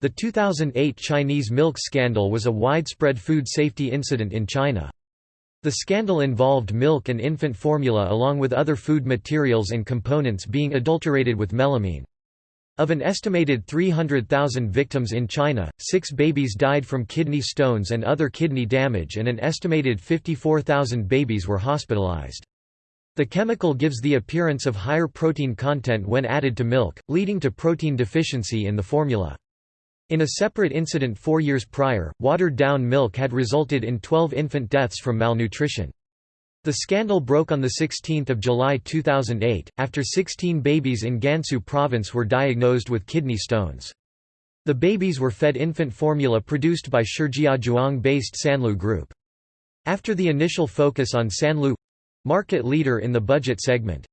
The 2008 Chinese milk scandal was a widespread food safety incident in China. The scandal involved milk and infant formula along with other food materials and components being adulterated with melamine. Of an estimated 300,000 victims in China, six babies died from kidney stones and other kidney damage and an estimated 54,000 babies were hospitalized. The chemical gives the appearance of higher protein content when added to milk, leading to protein deficiency in the formula. In a separate incident four years prior, watered-down milk had resulted in 12 infant deaths from malnutrition. The scandal broke on 16 July 2008, after 16 babies in Gansu province were diagnosed with kidney stones. The babies were fed infant formula produced by Shijiazhuang-based Sanlu Group. After the initial focus on Sanlu—market leader in the budget segment,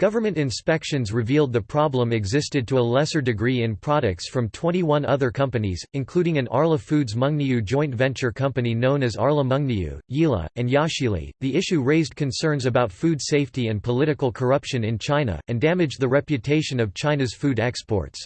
Government inspections revealed the problem existed to a lesser degree in products from 21 other companies, including an Arla Foods Mengniu joint venture company known as Arla Mengniu, Yili, and Yashili. The issue raised concerns about food safety and political corruption in China, and damaged the reputation of China's food exports.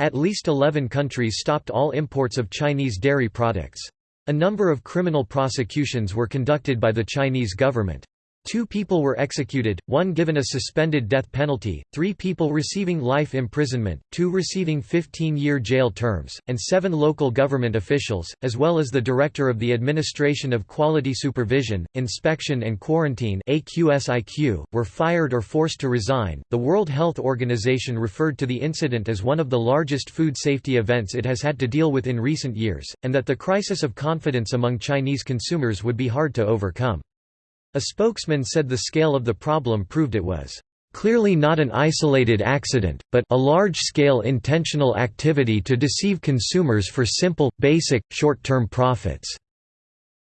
At least 11 countries stopped all imports of Chinese dairy products. A number of criminal prosecutions were conducted by the Chinese government. Two people were executed, one given a suspended death penalty, three people receiving life imprisonment, two receiving 15-year jail terms, and seven local government officials, as well as the director of the Administration of Quality Supervision, Inspection and Quarantine AQSIQ, were fired or forced to resign. The World Health Organization referred to the incident as one of the largest food safety events it has had to deal with in recent years, and that the crisis of confidence among Chinese consumers would be hard to overcome. A spokesman said the scale of the problem proved it was clearly not an isolated accident, but a large-scale intentional activity to deceive consumers for simple, basic, short-term profits."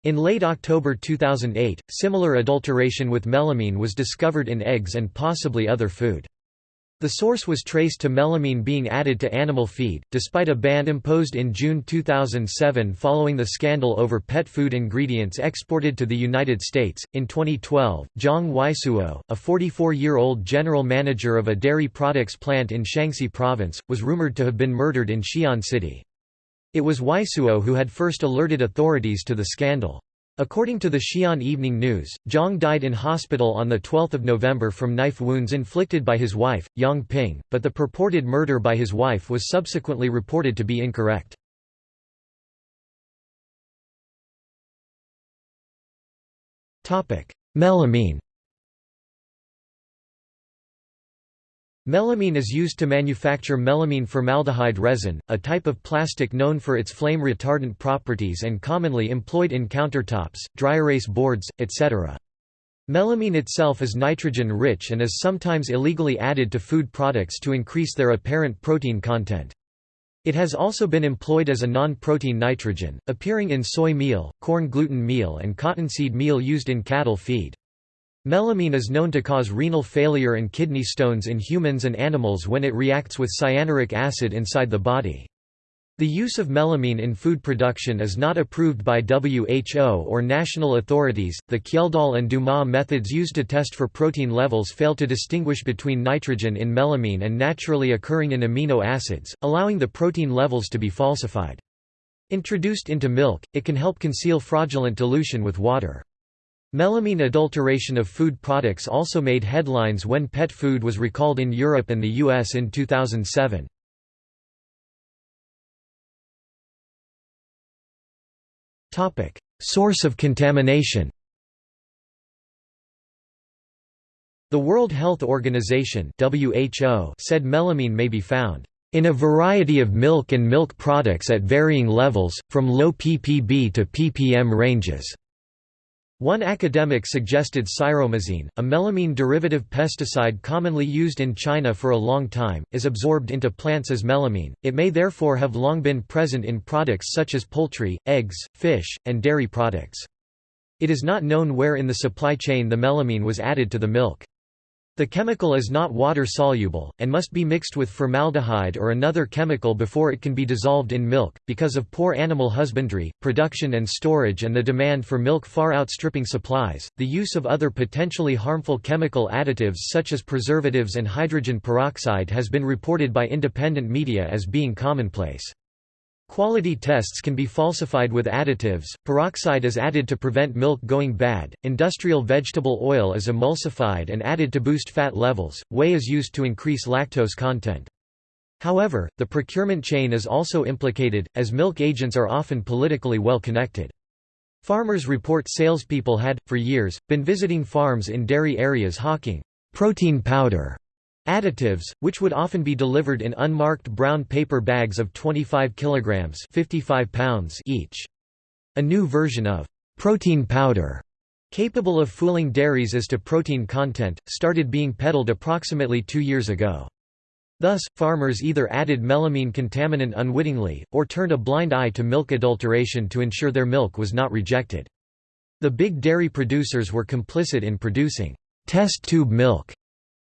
In late October 2008, similar adulteration with melamine was discovered in eggs and possibly other food. The source was traced to melamine being added to animal feed, despite a ban imposed in June 2007 following the scandal over pet food ingredients exported to the United States. In 2012, Zhang Weisuo, a 44 year old general manager of a dairy products plant in Shaanxi province, was rumored to have been murdered in Xi'an City. It was Weisuo who had first alerted authorities to the scandal. According to the Xi'an Evening News, Zhang died in hospital on 12 November from knife wounds inflicted by his wife, Yang Ping, but the purported murder by his wife was subsequently reported to be incorrect. Melamine Melamine is used to manufacture melamine formaldehyde resin, a type of plastic known for its flame retardant properties and commonly employed in countertops, dry erase boards, etc. Melamine itself is nitrogen-rich and is sometimes illegally added to food products to increase their apparent protein content. It has also been employed as a non-protein nitrogen, appearing in soy meal, corn gluten meal and cottonseed meal used in cattle feed. Melamine is known to cause renal failure and kidney stones in humans and animals when it reacts with cyanuric acid inside the body. The use of melamine in food production is not approved by WHO or national authorities. The Kjeldahl and Dumas methods used to test for protein levels fail to distinguish between nitrogen in melamine and naturally occurring in amino acids, allowing the protein levels to be falsified. Introduced into milk, it can help conceal fraudulent dilution with water. Melamine adulteration of food products also made headlines when pet food was recalled in Europe and the US in 2007. Topic: Source of contamination. The World Health Organization (WHO) said melamine may be found in a variety of milk and milk products at varying levels, from low ppb to ppm ranges. One academic suggested cyromazine, a melamine derivative pesticide commonly used in China for a long time, is absorbed into plants as melamine. It may therefore have long been present in products such as poultry, eggs, fish, and dairy products. It is not known where in the supply chain the melamine was added to the milk. The chemical is not water-soluble, and must be mixed with formaldehyde or another chemical before it can be dissolved in milk. Because of poor animal husbandry, production and storage and the demand for milk far outstripping supplies, the use of other potentially harmful chemical additives such as preservatives and hydrogen peroxide has been reported by independent media as being commonplace. Quality tests can be falsified with additives, peroxide is added to prevent milk going bad, industrial vegetable oil is emulsified and added to boost fat levels, whey is used to increase lactose content. However, the procurement chain is also implicated, as milk agents are often politically well connected. Farmers report salespeople had, for years, been visiting farms in dairy areas hawking protein powder Additives, which would often be delivered in unmarked brown paper bags of 25 kilograms 55 pounds each. A new version of protein powder, capable of fooling dairies as to protein content, started being peddled approximately two years ago. Thus, farmers either added melamine contaminant unwittingly, or turned a blind eye to milk adulteration to ensure their milk was not rejected. The big dairy producers were complicit in producing test tube milk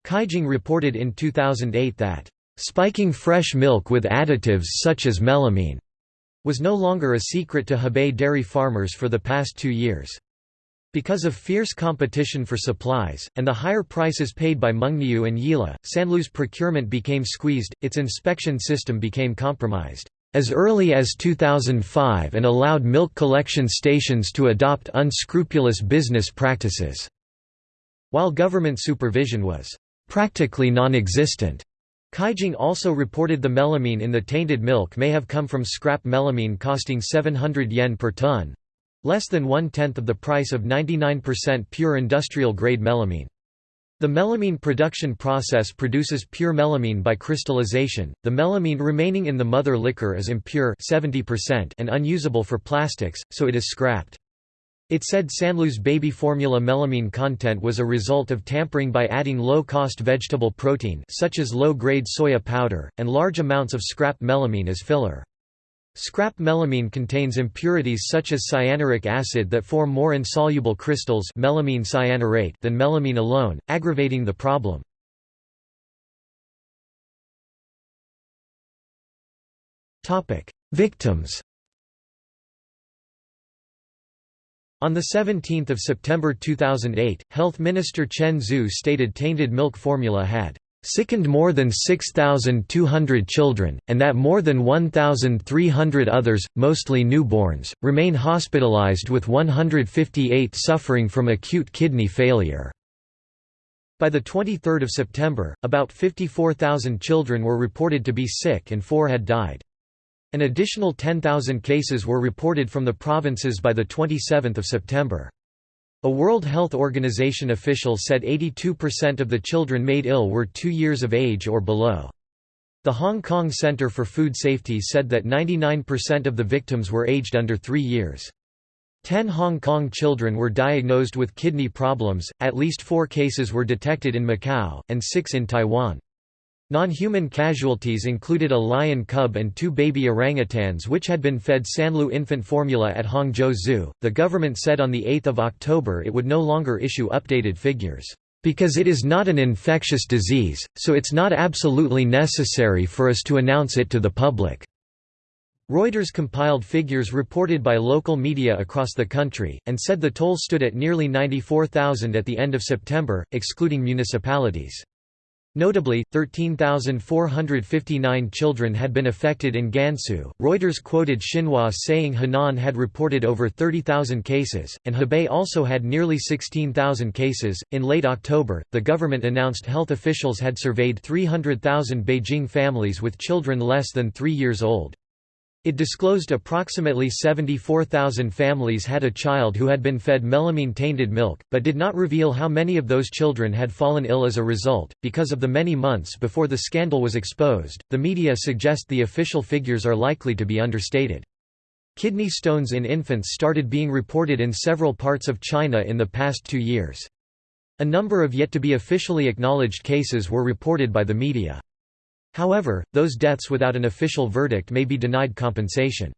Caijing reported in 2008 that, "...spiking fresh milk with additives such as melamine," was no longer a secret to Hebei dairy farmers for the past two years. Because of fierce competition for supplies, and the higher prices paid by Mengniu and Yili, Sanlu's procurement became squeezed, its inspection system became compromised as early as 2005 and allowed milk collection stations to adopt unscrupulous business practices, while government supervision was practically non-existent. Caijing also reported the melamine in the tainted milk may have come from scrap melamine costing 700 yen per ton less than one-tenth of the price of 99% pure industrial-grade melamine. The melamine production process produces pure melamine by crystallization. The melamine remaining in the mother liquor is impure 70% and unusable for plastics, so it is scrapped. It said Sanlu's baby formula melamine content was a result of tampering by adding low-cost vegetable protein such as low-grade soya powder, and large amounts of scrap melamine as filler. Scrap melamine contains impurities such as cyanuric acid that form more insoluble crystals melamine cyanurate than melamine alone, aggravating the problem. Victims On 17 September 2008, Health Minister Chen Zhu stated tainted milk formula had sickened more than 6,200 children, and that more than 1,300 others, mostly newborns, remain hospitalized with 158 suffering from acute kidney failure. By 23 September, about 54,000 children were reported to be sick and four had died. An additional 10,000 cases were reported from the provinces by 27 September. A World Health Organization official said 82% of the children made ill were two years of age or below. The Hong Kong Centre for Food Safety said that 99% of the victims were aged under three years. Ten Hong Kong children were diagnosed with kidney problems, at least four cases were detected in Macau, and six in Taiwan. Non-human casualties included a lion cub and two baby orangutans which had been fed Sanlu infant formula at Hangzhou Zoo. The government said on 8 October it would no longer issue updated figures, "...because it is not an infectious disease, so it's not absolutely necessary for us to announce it to the public." Reuters compiled figures reported by local media across the country, and said the toll stood at nearly 94,000 at the end of September, excluding municipalities. Notably, 13,459 children had been affected in Gansu. Reuters quoted Xinhua saying Henan had reported over 30,000 cases, and Hebei also had nearly 16,000 cases. In late October, the government announced health officials had surveyed 300,000 Beijing families with children less than three years old. It disclosed approximately 74,000 families had a child who had been fed melamine-tainted milk, but did not reveal how many of those children had fallen ill as a result. Because of the many months before the scandal was exposed, the media suggest the official figures are likely to be understated. Kidney stones in infants started being reported in several parts of China in the past two years. A number of yet to be officially acknowledged cases were reported by the media. However, those deaths without an official verdict may be denied compensation.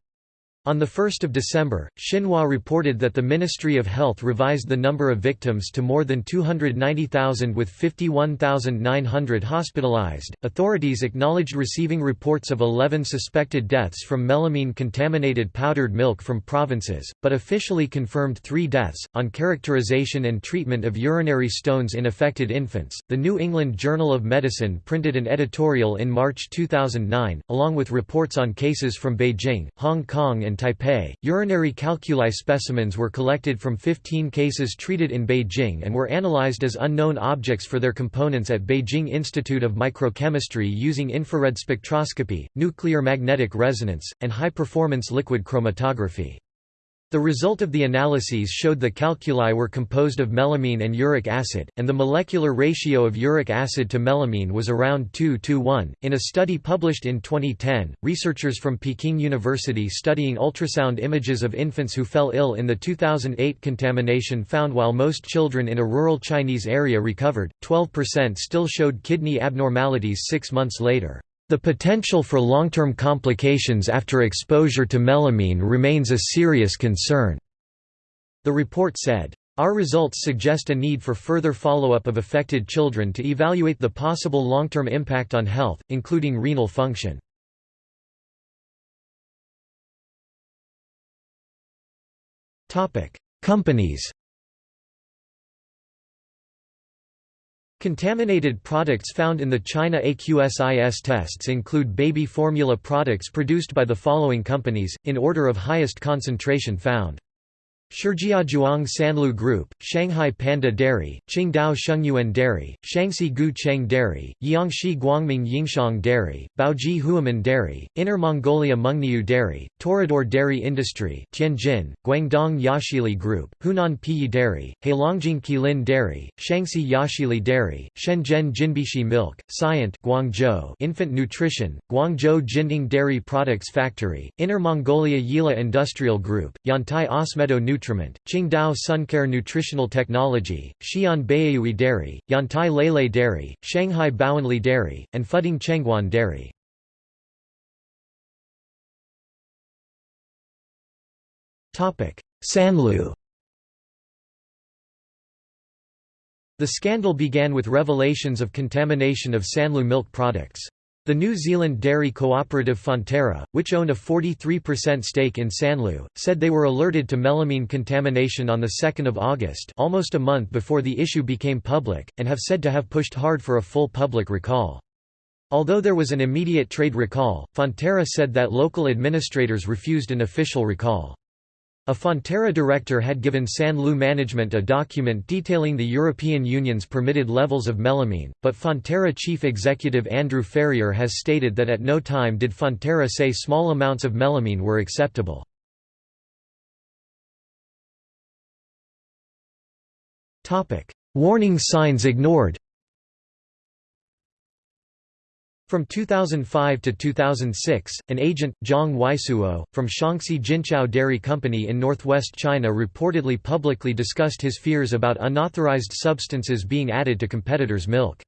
On 1 December, Xinhua reported that the Ministry of Health revised the number of victims to more than 290,000 with 51,900 hospitalized. Authorities acknowledged receiving reports of 11 suspected deaths from melamine-contaminated powdered milk from provinces, but officially confirmed 3 deaths. On characterization and treatment of urinary stones in affected infants, the New England Journal of Medicine printed an editorial in March 2009, along with reports on cases from Beijing, Hong Kong and and Taipei. Urinary calculi specimens were collected from 15 cases treated in Beijing and were analyzed as unknown objects for their components at Beijing Institute of Microchemistry using infrared spectroscopy, nuclear magnetic resonance, and high-performance liquid chromatography. The result of the analyses showed the calculi were composed of melamine and uric acid, and the molecular ratio of uric acid to melamine was around 2 to 1. In a study published in 2010, researchers from Peking University studying ultrasound images of infants who fell ill in the 2008 contamination found while most children in a rural Chinese area recovered, 12% still showed kidney abnormalities six months later. The potential for long-term complications after exposure to melamine remains a serious concern." The report said. Our results suggest a need for further follow-up of affected children to evaluate the possible long-term impact on health, including renal function. Companies Contaminated products found in the China AQSIQ tests include baby formula products produced by the following companies, in order of highest concentration found. Shijiazhuang Sanlu Group, Shanghai Panda Dairy, Qingdao Shengyuan Dairy, Shaanxi Gu Cheng Dairy, Yangshi Guangming Yingxiang Dairy, Baoji Huaman Dairy, Inner Mongolia Mengniu Dairy, Torador Dairy Industry Tianjin, Guangdong Yashili Group, Hunan Peiyi Dairy, Heilongjiang Qilin Dairy, Shaanxi Yashili Dairy, Shenzhen Jinbishi Milk, Scient Guangzhou Infant Nutrition, Guangzhou Jinding Dairy Products Factory, Inner Mongolia Yili Industrial Group, Yantai Ausmeadow Nutrition Nutriment, Qingdao Suncare Nutritional Technology, Xi'an Dairy, Yantai Lele Dairy, Shanghai Baoanli Dairy, and Fuding Chengguan Dairy. Sanlu The scandal began with revelations of contamination of Sanlu milk products. The New Zealand dairy cooperative Fonterra, which owned a 43% stake in Sanlu, said they were alerted to melamine contamination on 2 August almost a month before the issue became public, and have said to have pushed hard for a full public recall. Although there was an immediate trade recall, Fonterra said that local administrators refused an official recall. A Fonterra director had given Sanlu management a document detailing the European Union's permitted levels of melamine, but Fonterra chief executive Andrew Ferrier has stated that at no time did Fonterra say small amounts of melamine were acceptable. Warning signs ignored From 2005 to 2006, an agent, Zhang Weisuo, from Shaanxi Jinchao Dairy Company in northwest China reportedly publicly discussed his fears about unauthorized substances being added to competitors' milk.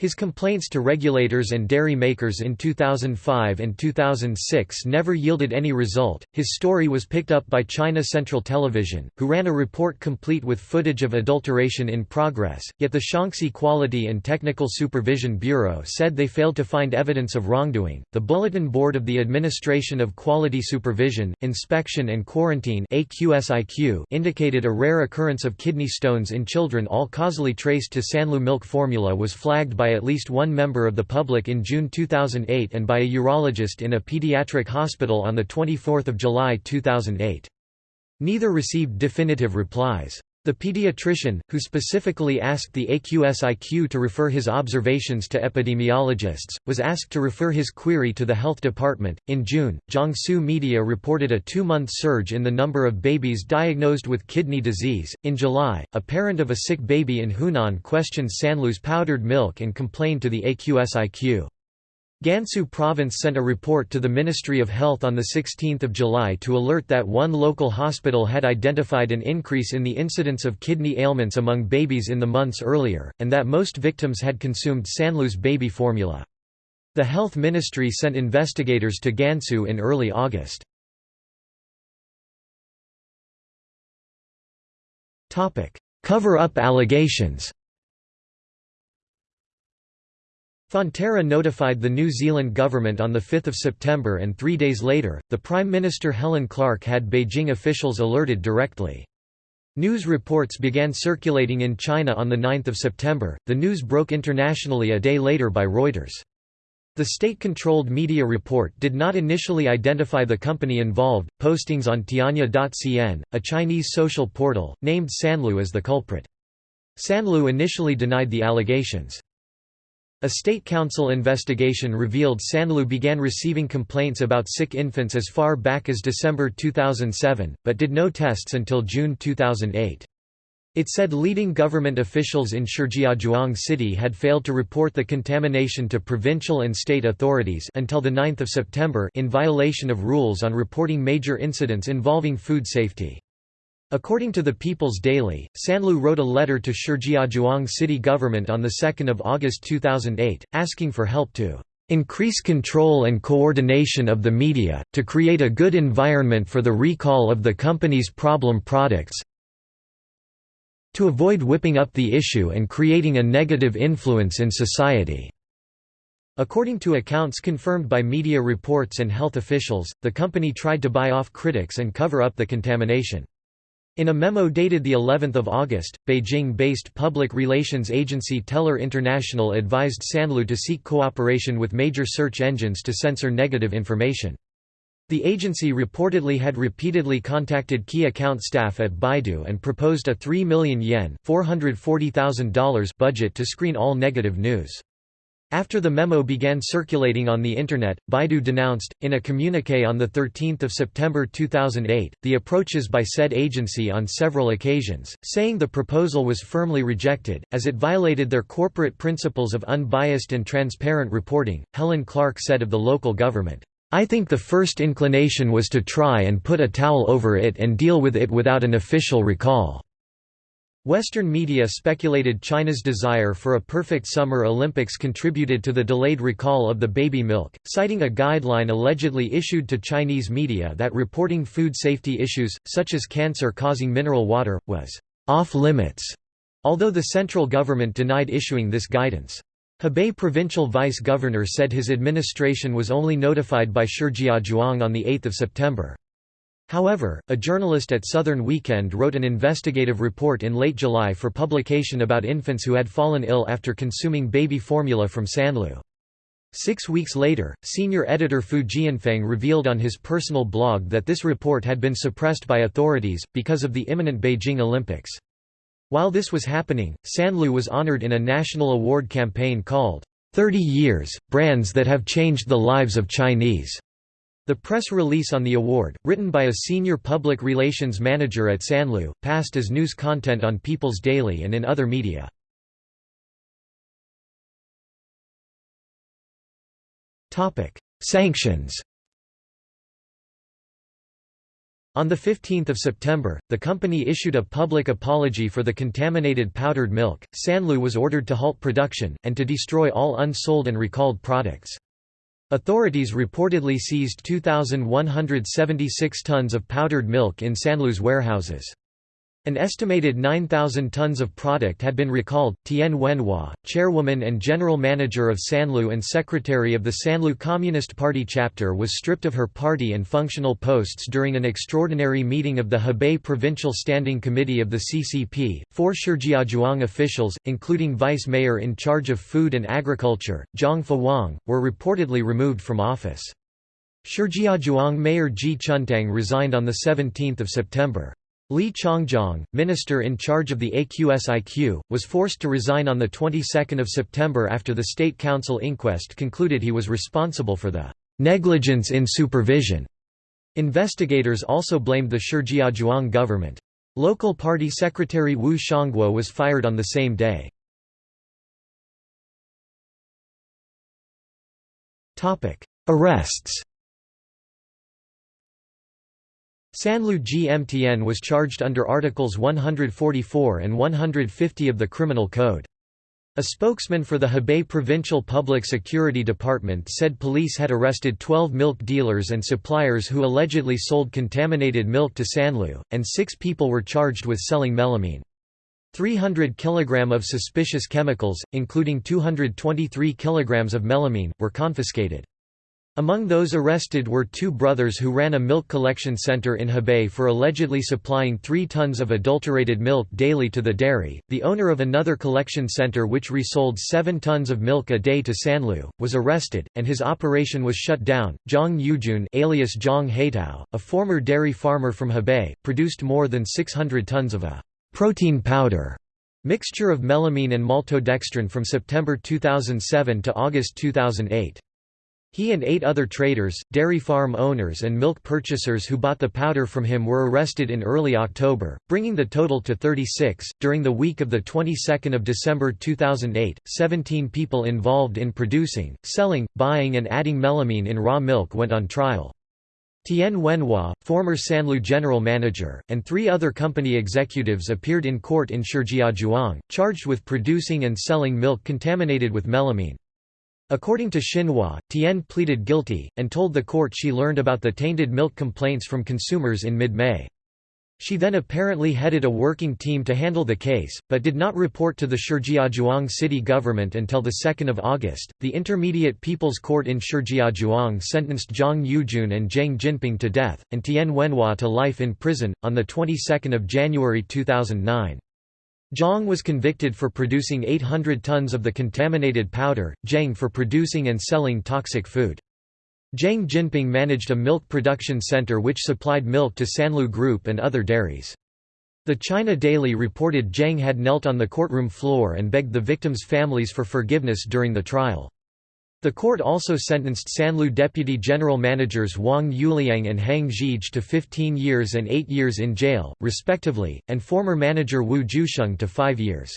His complaints to regulators and dairy makers in 2005 and 2006 never yielded any result. His story was picked up by China Central Television, who ran a report complete with footage of adulteration in progress, yet the Shaanxi Quality and Technical Supervision Bureau said they failed to find evidence of wrongdoing. The Bulletin Board of the Administration of Quality Supervision, Inspection and Quarantine indicated a rare occurrence of kidney stones in children all causally traced to Sanlu milk formula was flagged by by at least one member of the public in June 2008 and by a urologist in a pediatric hospital on 24 July 2008. Neither received definitive replies. The pediatrician, who specifically asked the AQSIQ to refer his observations to epidemiologists, was asked to refer his query to the health department. In June, Jiangsu media reported a two month surge in the number of babies diagnosed with kidney disease. In July, a parent of a sick baby in Hunan questioned Sanlu's powdered milk and complained to the AQSIQ. Gansu province sent a report to the Ministry of Health on 16 July to alert that one local hospital had identified an increase in the incidence of kidney ailments among babies in the months earlier, and that most victims had consumed Sanlu's baby formula. The health ministry sent investigators to Gansu in early August. Cover-up allegations Fonterra notified the New Zealand government on 5 September and three days later, the Prime Minister Helen Clark had Beijing officials alerted directly. News reports began circulating in China on 9 September, the news broke internationally a day later by Reuters. The state-controlled media report did not initially identify the company involved. Postings on Tianya.cn, a Chinese social portal, named Sanlu as the culprit. Sanlu initially denied the allegations. A state council investigation revealed Sanlu began receiving complaints about sick infants as far back as December 2007, but did no tests until June 2008. It said leading government officials in Shijiazhuang City had failed to report the contamination to provincial and state authorities until 9 September in violation of rules on reporting major incidents involving food safety. According to the People's Daily, Sanlu wrote a letter to Shijiazhuang city government on 2 August 2008, asking for help to increase control and coordination of the media, to create a good environment for the recall of the company's problem products to avoid whipping up the issue and creating a negative influence in society." According to accounts confirmed by media reports and health officials, the company tried to buy off critics and cover up the contamination. In a memo dated the 11th of August, Beijing-based public relations agency Teller International advised Sanlu to seek cooperation with major search engines to censor negative information. The agency reportedly had repeatedly contacted key account staff at Baidu and proposed a 3 million yen $440,000 budget to screen all negative news. After the memo began circulating on the Internet, Baidu denounced, in a communique on 13 September 2008, the approaches by said agency on several occasions, saying the proposal was firmly rejected, as it violated their corporate principles of unbiased and transparent reporting. Helen Clark said of the local government, I think the first inclination was to try and put a towel over it and deal with it without an official recall. Western media speculated China's desire for a perfect Summer Olympics contributed to the delayed recall of the baby milk, citing a guideline allegedly issued to Chinese media that reporting food safety issues, such as cancer-causing mineral water, was off-limits, although the central government denied issuing this guidance. Hebei provincial vice governor said his administration was only notified by Shijiazhuang on 8 September. However, a journalist at Southern Weekend wrote an investigative report in late July for publication about infants who had fallen ill after consuming baby formula from Sanlu. Six weeks later, senior editor Fu Jianfeng revealed on his personal blog that this report had been suppressed by authorities, because of the imminent Beijing Olympics. While this was happening, Sanlu was honored in a national award campaign called, 30 Years, Brands That Have Changed the Lives of Chinese. The press release on the award, written by a senior public relations manager at Sanlu, passed as news content on People's Daily and in other media. Sanctions On 15 September, the company issued a public apology for the contaminated powdered milk. Sanlu was ordered to halt production, and to destroy all unsold and recalled products. Authorities reportedly seized 2,176 tons of powdered milk in Sanlu's warehouses. An estimated 9,000 tons of product had been recalled. Tian Wenhua, chairwoman and general manager of Sanlu and secretary of the Sanlu Communist Party chapter, was stripped of her party and functional posts during an extraordinary meeting of the Hebei Provincial Standing Committee of the CCP. Four Shijiazhuang officials, including vice mayor in charge of food and agriculture, Zhang Fawang, were reportedly removed from office. Shijiazhuang Mayor Ji Chuntang resigned on 17 September. Li Changjiang, minister in charge of the AQSIQ, was forced to resign on the 22nd of September after the State Council inquest concluded he was responsible for the negligence in supervision. Investigators also blamed the Shijiazhuang government. Local party secretary Wu Shangguo was fired on the same day. Arrests Sanlu GMTN was charged under Articles 144 and 150 of the Criminal Code. A spokesman for the Hebei Provincial Public Security Department said police had arrested 12 milk dealers and suppliers who allegedly sold contaminated milk to Sanlu, and six people were charged with selling melamine. 300 kg of suspicious chemicals, including 223 kg of melamine, were confiscated. Among those arrested were two brothers who ran a milk collection center in Hebei for allegedly supplying three tons of adulterated milk daily to the dairy. The owner of another collection center which resold seven tons of milk a day to Sanlu, was arrested, and his operation was shut down. Zhang Yujun alias Zhang Heitao, a former dairy farmer from Hebei, produced more than 600 tons of a protein powder mixture of melamine and maltodextrin from September 2007 to August 2008. He and eight other traders, dairy farm owners and milk purchasers who bought the powder from him were arrested in early October, bringing the total to 36. During the week of the 22nd of December 2008, 17 people involved in producing, selling, buying and adding melamine in raw milk went on trial. Tian Wenhua, former Sanlu general manager, and three other company executives appeared in court in Shijiazhuang, charged with producing and selling milk contaminated with melamine. According to Xinhua, Tian pleaded guilty, and told the court she learned about the tainted milk complaints from consumers in mid-May. She then apparently headed a working team to handle the case, but did not report to the Shijiazhuang city government until 2 August. The Intermediate People's Court in Shijiazhuang sentenced Zhang Yujun and Zheng Jinping to death, and Tian Wenhua to life in prison, on the 22nd of January 2009. Zhang was convicted for producing 800 tons of the contaminated powder, Zheng for producing and selling toxic food. Zheng Jinping managed a milk production center which supplied milk to Sanlu Group and other dairies. The China Daily reported Zheng had knelt on the courtroom floor and begged the victims' families for forgiveness during the trial. The court also sentenced Sanlu deputy general managers Wang Yuliang and Hang Zhige to 15 years and 8 years in jail, respectively, and former manager Wu Jusheng to 5 years.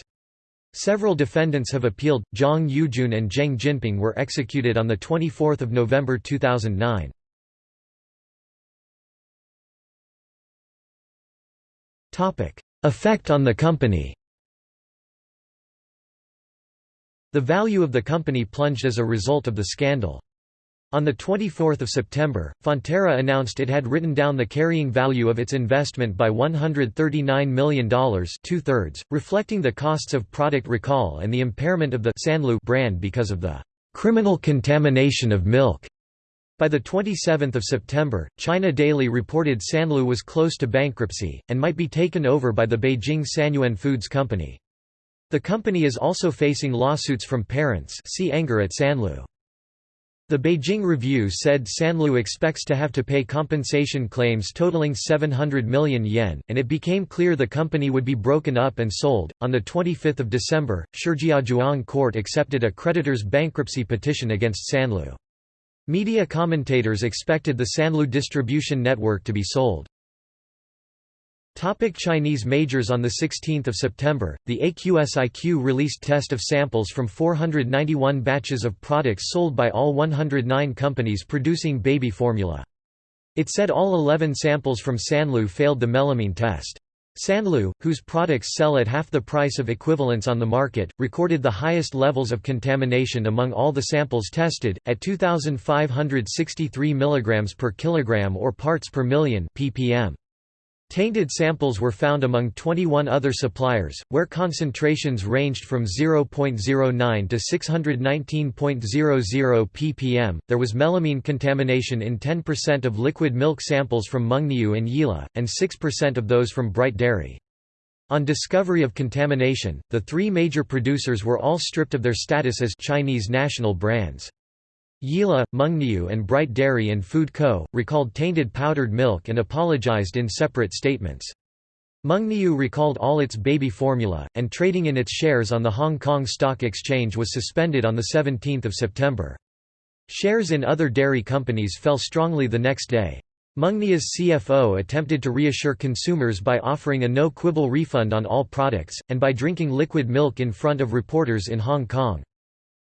Several defendants have appealed. Zhang Yujun and Zheng Jinping were executed on 24 November 2009. Effect on the company The value of the company plunged as a result of the scandal. On 24 September, Fonterra announced it had written down the carrying value of its investment by $139 million two-thirds, reflecting the costs of product recall and the impairment of the Sanlu brand because of the criminal contamination of milk. By 27 September, China Daily reported Sanlu was close to bankruptcy, and might be taken over by the Beijing Sanyuan Foods Company. The company is also facing lawsuits from parents see anger at Sanlu. The Beijing Review said Sanlu expects to have to pay compensation claims totaling 700 million yen, and it became clear the company would be broken up and sold. On 25 December, Shijiazhuang Court accepted a creditor's bankruptcy petition against Sanlu. Media commentators expected the Sanlu distribution network to be sold. Topic Chinese majors On 16 September, the AQSIQ released test of samples from 491 batches of products sold by all 109 companies producing baby formula. It said all 11 samples from Sanlu failed the melamine test. Sanlu, whose products sell at half the price of equivalents on the market, recorded the highest levels of contamination among all the samples tested, at 2,563 mg per kilogram or parts per million ppm. Tainted samples were found among 21 other suppliers, where concentrations ranged from 0.09 to 619.00 ppm. There was melamine contamination in 10% of liquid milk samples from Mengniu and Yili, and 6% of those from Bright Dairy. On discovery of contamination, the three major producers were all stripped of their status as Chinese national brands. Yili, Mengniu and Bright Dairy and Food Co. recalled tainted powdered milk and apologized in separate statements. Mengniu recalled all its baby formula, and trading in its shares on the Hong Kong Stock Exchange was suspended on 17 September. Shares in other dairy companies fell strongly the next day. Mengniu's CFO attempted to reassure consumers by offering a no-quibble refund on all products, and by drinking liquid milk in front of reporters in Hong Kong.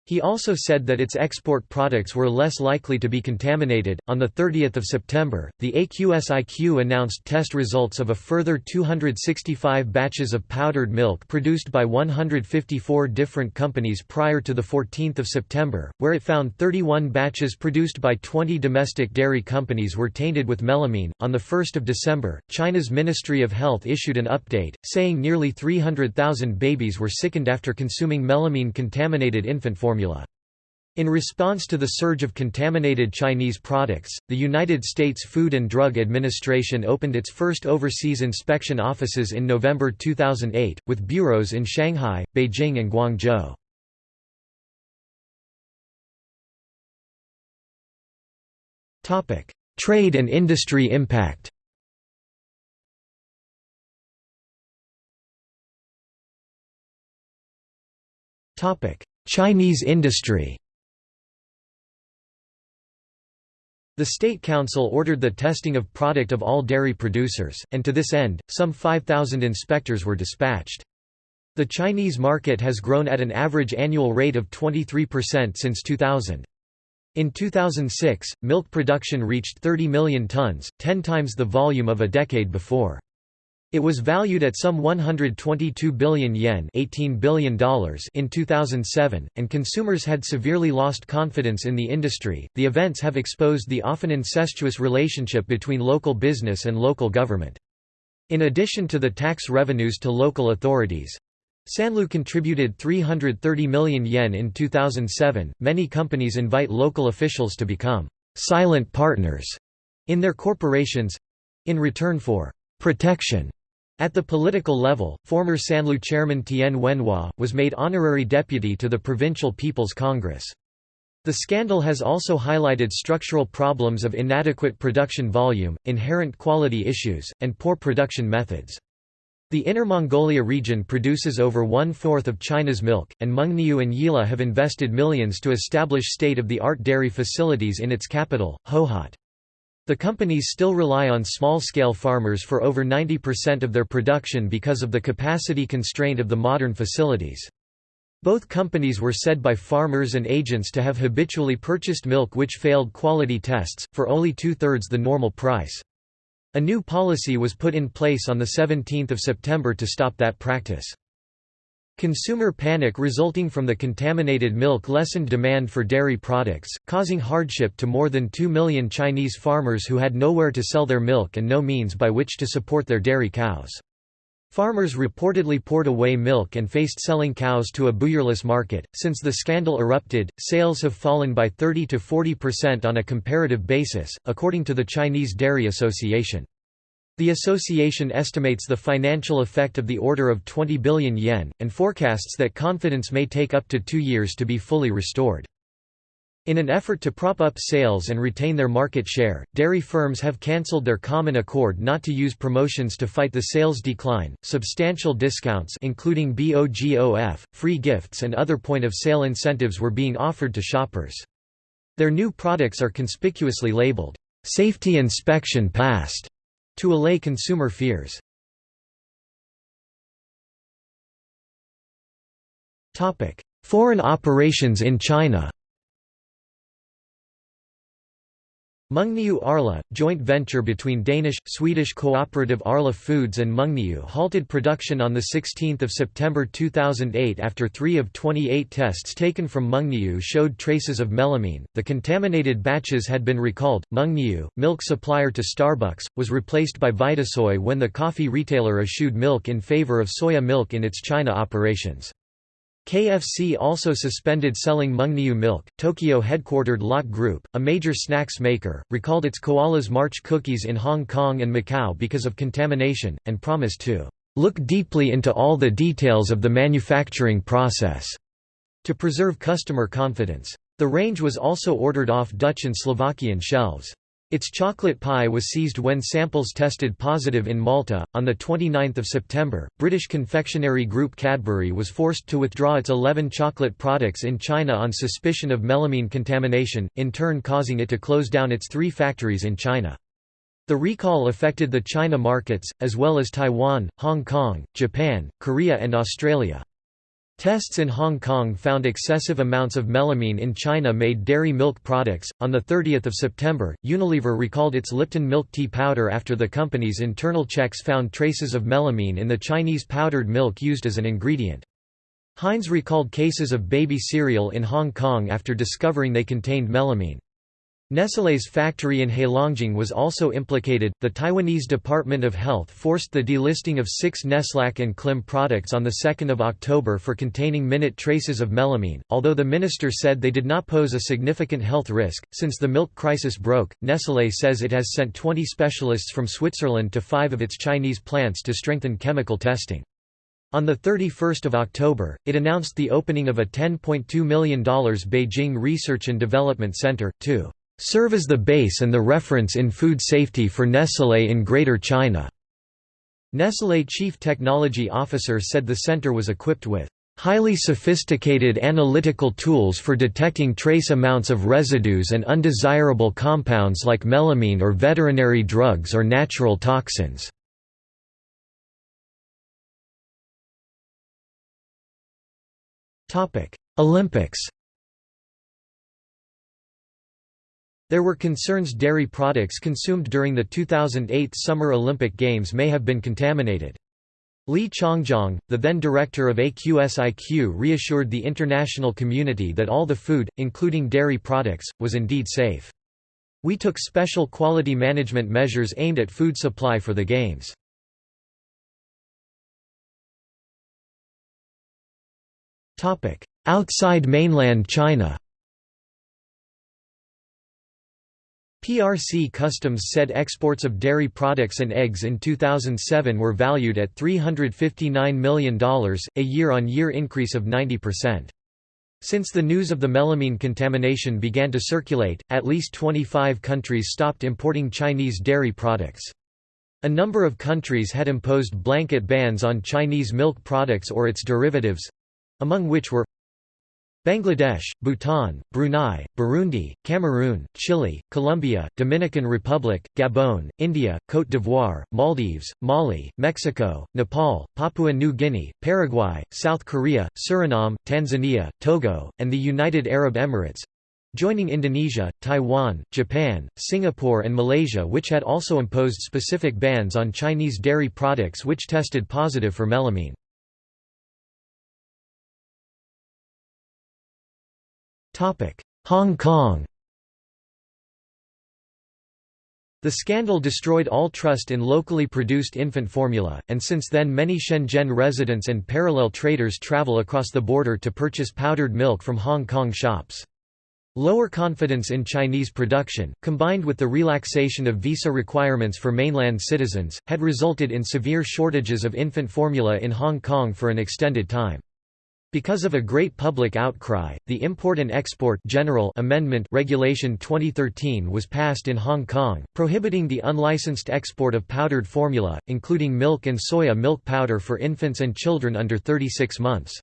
He also said that its export products were less likely to be contaminated. On the 30th of September, the AQSIQ announced test results of a further 265 batches of powdered milk produced by 154 different companies prior to the 14th of September, where it found 31 batches produced by 20 domestic dairy companies were tainted with melamine. On the 1st of December, China's Ministry of Health issued an update saying nearly 300,000 babies were sickened after consuming melamine contaminated infant formula formula. In response to the surge of contaminated Chinese products, the United States Food and Drug Administration opened its first overseas inspection offices in November 2008, with bureaus in Shanghai, Beijing and Guangzhou. Trade and industry impact Topic: Chinese industry The State Council ordered the testing of product of all dairy producers, and to this end, some 5,000 inspectors were dispatched. The Chinese market has grown at an average annual rate of 23% since 2000. In 2006, milk production reached 30 million tons, 10 times the volume of a decade before. It was valued at some 122 billion yen $18 billion in 2007, and consumers had severely lost confidence in the industry. The events have exposed the often incestuous relationship between local business and local government. In addition to the tax revenues to local authorities, Sanlu contributed 330 million yen in 2007. Many companies invite local officials to become silent partners in their corporations in return for protection at the political level, former Sanlu chairman Tian Wenhua, was made honorary deputy to the Provincial People's Congress. The scandal has also highlighted structural problems of inadequate production volume, inherent quality issues, and poor production methods. The Inner Mongolia region produces over one-fourth of China's milk, and Mengniu and Yili have invested millions to establish state-of-the-art dairy facilities in its capital, Hohhot. The companies still rely on small-scale farmers for over 90% of their production because of the capacity constraint of the modern facilities. Both companies were said by farmers and agents to have habitually purchased milk which failed quality tests, for only two-thirds the normal price. A new policy was put in place on 17 September to stop that practice. Consumer panic resulting from the contaminated milk lessened demand for dairy products, causing hardship to more than 2 million Chinese farmers who had nowhere to sell their milk and no means by which to support their dairy cows. Farmers reportedly poured away milk and faced selling cows to a buyerless market. Since the scandal erupted, sales have fallen by 30 to 40% on a comparative basis, according to the Chinese Dairy Association. The association estimates the financial effect of the order of 20 billion yen, and forecasts that confidence may take up to two years to be fully restored. In an effort to prop up sales and retain their market share, dairy firms have cancelled their common accord not to use promotions to fight the sales decline. Substantial discounts including BOGOF, free gifts and other point-of-sale incentives were being offered to shoppers. Their new products are conspicuously labeled, "Safety Inspection Passed." To allay consumer fears. Foreign operations in China Mengniu Arla, joint venture between Danish-Swedish cooperative Arla Foods and Mengniu halted production on 16 September 2008 after three of 28 tests taken from Mengniu showed traces of melamine. The contaminated batches had been recalled. Mengniu, milk supplier to Starbucks, was replaced by Vitasoy when the coffee retailer eschewed milk in favor of soya milk in its China operations. KFC also suspended selling Mengniu milk. Tokyo headquartered Lotte Group, a major snacks maker, recalled its Koala's March cookies in Hong Kong and Macau because of contamination, and promised to look deeply into all the details of the manufacturing process to preserve customer confidence. The range was also ordered off Dutch and Slovakian shelves. Its chocolate pie was seized when samples tested positive in Malta. On the 29th of September, British confectionery group Cadbury was forced to withdraw its 11 chocolate products in China on suspicion of melamine contamination, in turn causing it to close down its three factories in China. The recall affected the China markets, as well as Taiwan, Hong Kong, Japan, Korea and Australia. Tests in Hong Kong found excessive amounts of melamine in China-made dairy milk products. On the 30th of September, Unilever recalled its Lipton milk tea powder after the company's internal checks found traces of melamine in the Chinese powdered milk used as an ingredient. Heinz recalled cases of baby cereal in Hong Kong after discovering they contained melamine. Nestlé's factory in Heilongjiang was also implicated. The Taiwanese Department of Health forced the delisting of six Neslac and Klim products on 2 October for containing minute traces of melamine, although the minister said they did not pose a significant health risk. Since the milk crisis broke, Nestlé says it has sent 20 specialists from Switzerland to five of its Chinese plants to strengthen chemical testing. On 31 October, it announced the opening of a $10.2 million Beijing Research and Development Center, to serve as the base and the reference in food safety for Nestlé in Greater China. Nestlé chief technology officer said the center was equipped with highly sophisticated analytical tools for detecting trace amounts of residues and undesirable compounds like melamine or veterinary drugs or natural toxins. Olympics There were concerns dairy products consumed during the 2008 Summer Olympic Games may have been contaminated. Li Changjiang, the then director of AQSIQ reassured the international community that all the food, including dairy products, was indeed safe. We took special quality management measures aimed at food supply for the Games. Outside mainland China PRC Customs said exports of dairy products and eggs in 2007 were valued at $359 million, a year-on-year -year increase of 90%. Since the news of the melamine contamination began to circulate, at least 25 countries stopped importing Chinese dairy products. A number of countries had imposed blanket bans on Chinese milk products or its derivatives—among which were Bangladesh, Bhutan, Brunei, Burundi, Cameroon, Chile, Colombia, Dominican Republic, Gabon, India, Côte d'Ivoire, Maldives, Mali, Mexico, Nepal, Papua New Guinea, Paraguay, South Korea, Suriname, Tanzania, Togo, and the United Arab Emirates joining Indonesia, Taiwan, Japan, Singapore and Malaysia which had also imposed specific bans on Chinese dairy products which tested positive for melamine. Hong Kong The scandal destroyed all trust in locally produced infant formula, and since then many Shenzhen residents and parallel traders travel across the border to purchase powdered milk from Hong Kong shops. Lower confidence in Chinese production, combined with the relaxation of visa requirements for mainland citizens, had resulted in severe shortages of infant formula in Hong Kong for an extended time. Because of a great public outcry, the Import and Export General Amendment Regulation 2013 was passed in Hong Kong, prohibiting the unlicensed export of powdered formula, including milk and soya milk powder for infants and children under 36 months.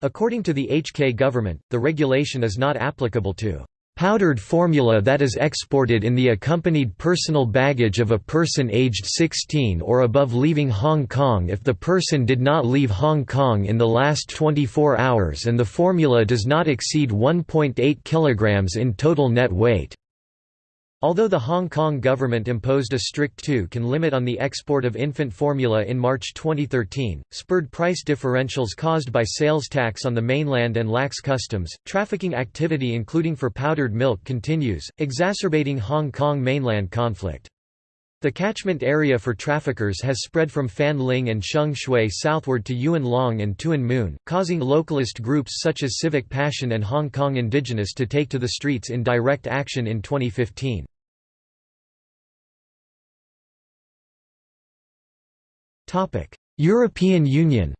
According to the HK government, the regulation is not applicable to Powdered formula that is exported in the accompanied personal baggage of a person aged 16 or above leaving Hong Kong if the person did not leave Hong Kong in the last 24 hours and the formula does not exceed 1.8 kg in total net weight. Although the Hong Kong government imposed a strict 2 can limit on the export of infant formula in March 2013, spurred price differentials caused by sales tax on the mainland and lax customs, trafficking activity including for powdered milk continues, exacerbating Hong Kong mainland conflict. The catchment area for traffickers has spread from Fanling and Sheung Shui southward to Yuen Long and Tuen Mun, causing localist groups such as Civic Passion and Hong Kong Indigenous to take to the streets in direct action in 2015. European Union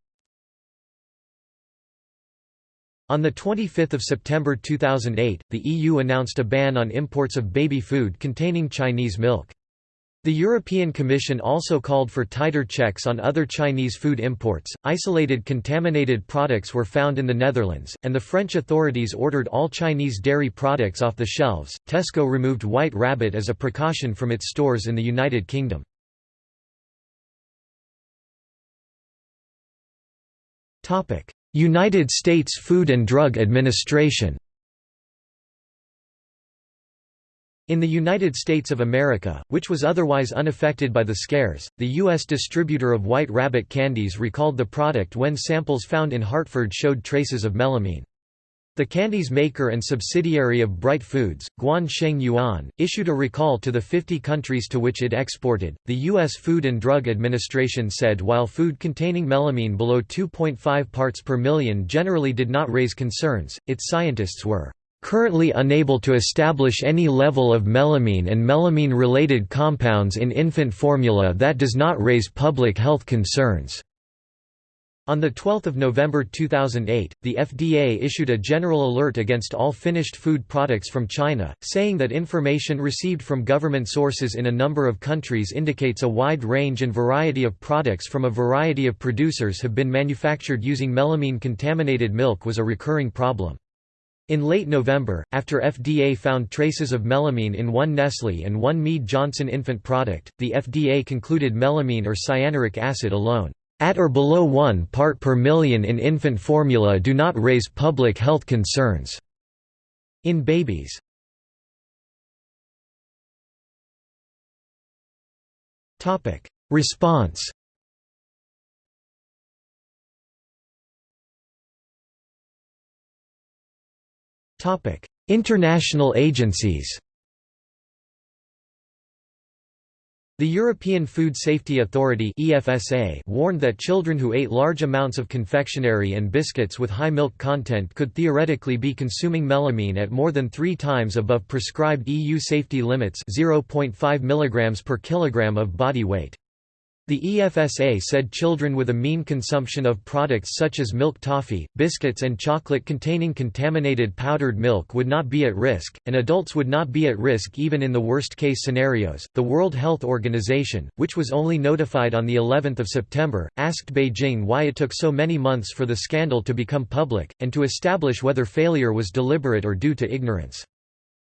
On 25 September 2008, the EU announced a ban on imports of baby food containing Chinese milk. The European Commission also called for tighter checks on other Chinese food imports. Isolated contaminated products were found in the Netherlands, and the French authorities ordered all Chinese dairy products off the shelves. Tesco removed White Rabbit as a precaution from its stores in the United Kingdom. United States Food and Drug Administration In the United States of America, which was otherwise unaffected by the scares, the U.S. distributor of White Rabbit candies recalled the product when samples found in Hartford showed traces of melamine. The candy's maker and subsidiary of Bright Foods, Guan Sheng Yuan, issued a recall to the 50 countries to which it exported. The U.S. Food and Drug Administration said while food containing melamine below 2.5 parts per million generally did not raise concerns, its scientists were currently unable to establish any level of melamine and melamine-related compounds in infant formula that does not raise public health concerns." On 12 November 2008, the FDA issued a general alert against all finished food products from China, saying that information received from government sources in a number of countries indicates a wide range and variety of products from a variety of producers have been manufactured using melamine-contaminated milk was a recurring problem. In late November, after FDA found traces of melamine in one Nestle and one Mead Johnson infant product, the FDA concluded melamine or cyanuric acid alone, at or below 1 part per million in infant formula do not raise public health concerns. In babies. Response Topic: International agencies. The European Food Safety Authority (EFSA) warned that children who ate large amounts of confectionery and biscuits with high milk content could theoretically be consuming melamine at more than 3 times above prescribed EU safety limits, 0.5 mg per kilogram of body weight. The EFSA said children with a mean consumption of products such as milk toffee, biscuits and chocolate containing contaminated powdered milk would not be at risk, and adults would not be at risk even in the worst-case scenarios. The World Health Organization, which was only notified on the 11th of September, asked Beijing why it took so many months for the scandal to become public and to establish whether failure was deliberate or due to ignorance.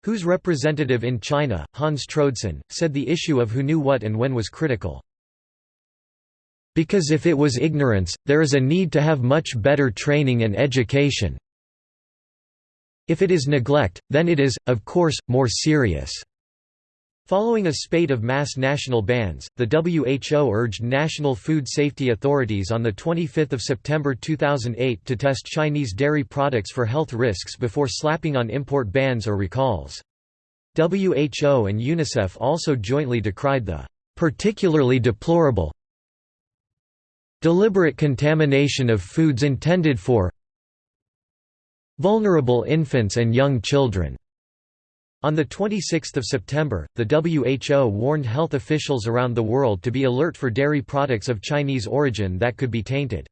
WHO's representative in China, Hans Troedsson, said the issue of who knew what and when was critical. Because if it was ignorance, there is a need to have much better training and education. If it is neglect, then it is, of course, more serious. Following a spate of mass national bans, the WHO urged national food safety authorities on 25 September 2008 to test Chinese dairy products for health risks before slapping on import bans or recalls. WHO and UNICEF also jointly decried the particularly deplorable Deliberate contamination of foods intended for vulnerable infants and young children. On 26 September, the WHO warned health officials around the world to be alert for dairy products of Chinese origin that could be tainted.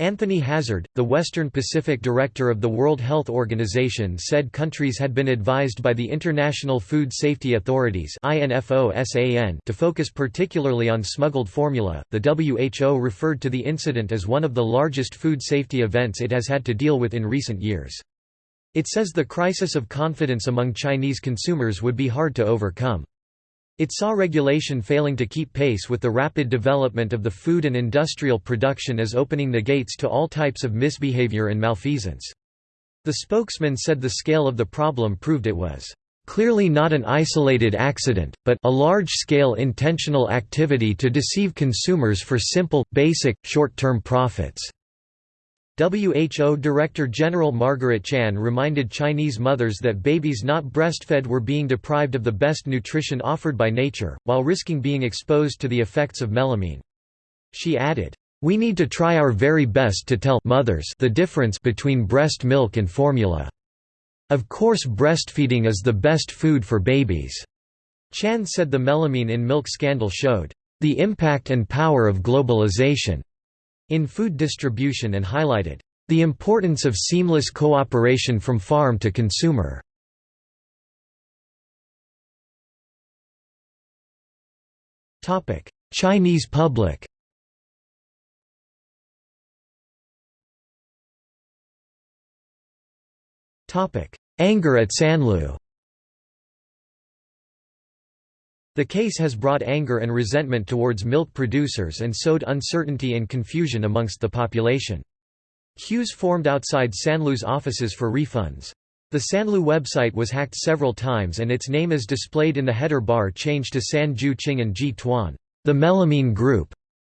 Anthony Hazard, the Western Pacific director of the World Health Organization said countries had been advised by the International Food Safety Authorities to focus particularly on smuggled formula. The WHO referred to the incident as one of the largest food safety events it has had to deal with in recent years. It says the crisis of confidence among Chinese consumers would be hard to overcome. It saw regulation failing to keep pace with the rapid development of the food and industrial production as opening the gates to all types of misbehavior and malfeasance. The spokesman said the scale of the problem proved it was clearly not an isolated accident, but a large-scale intentional activity to deceive consumers for simple, basic, short-term profits. WHO Director General Margaret Chan reminded Chinese mothers that babies not breastfed were being deprived of the best nutrition offered by nature, while risking being exposed to the effects of melamine. She added, "We need to try our very best to tell mothers the difference between breast milk and formula. Of course breastfeeding is the best food for babies." Chan said the melamine in milk scandal showed, "...the impact and power of globalization." In food distribution and highlighted, "...the importance of seamless cooperation from farm to consumer." Chinese public Anger at Sanlu The case has brought anger and resentment towards milk producers and sowed uncertainty and confusion amongst the population. Queues formed outside Sanlu's offices for refunds. The Sanlu website was hacked several times and its name as displayed in the header bar changed to San Ju and Ji Tuan, the melamine group,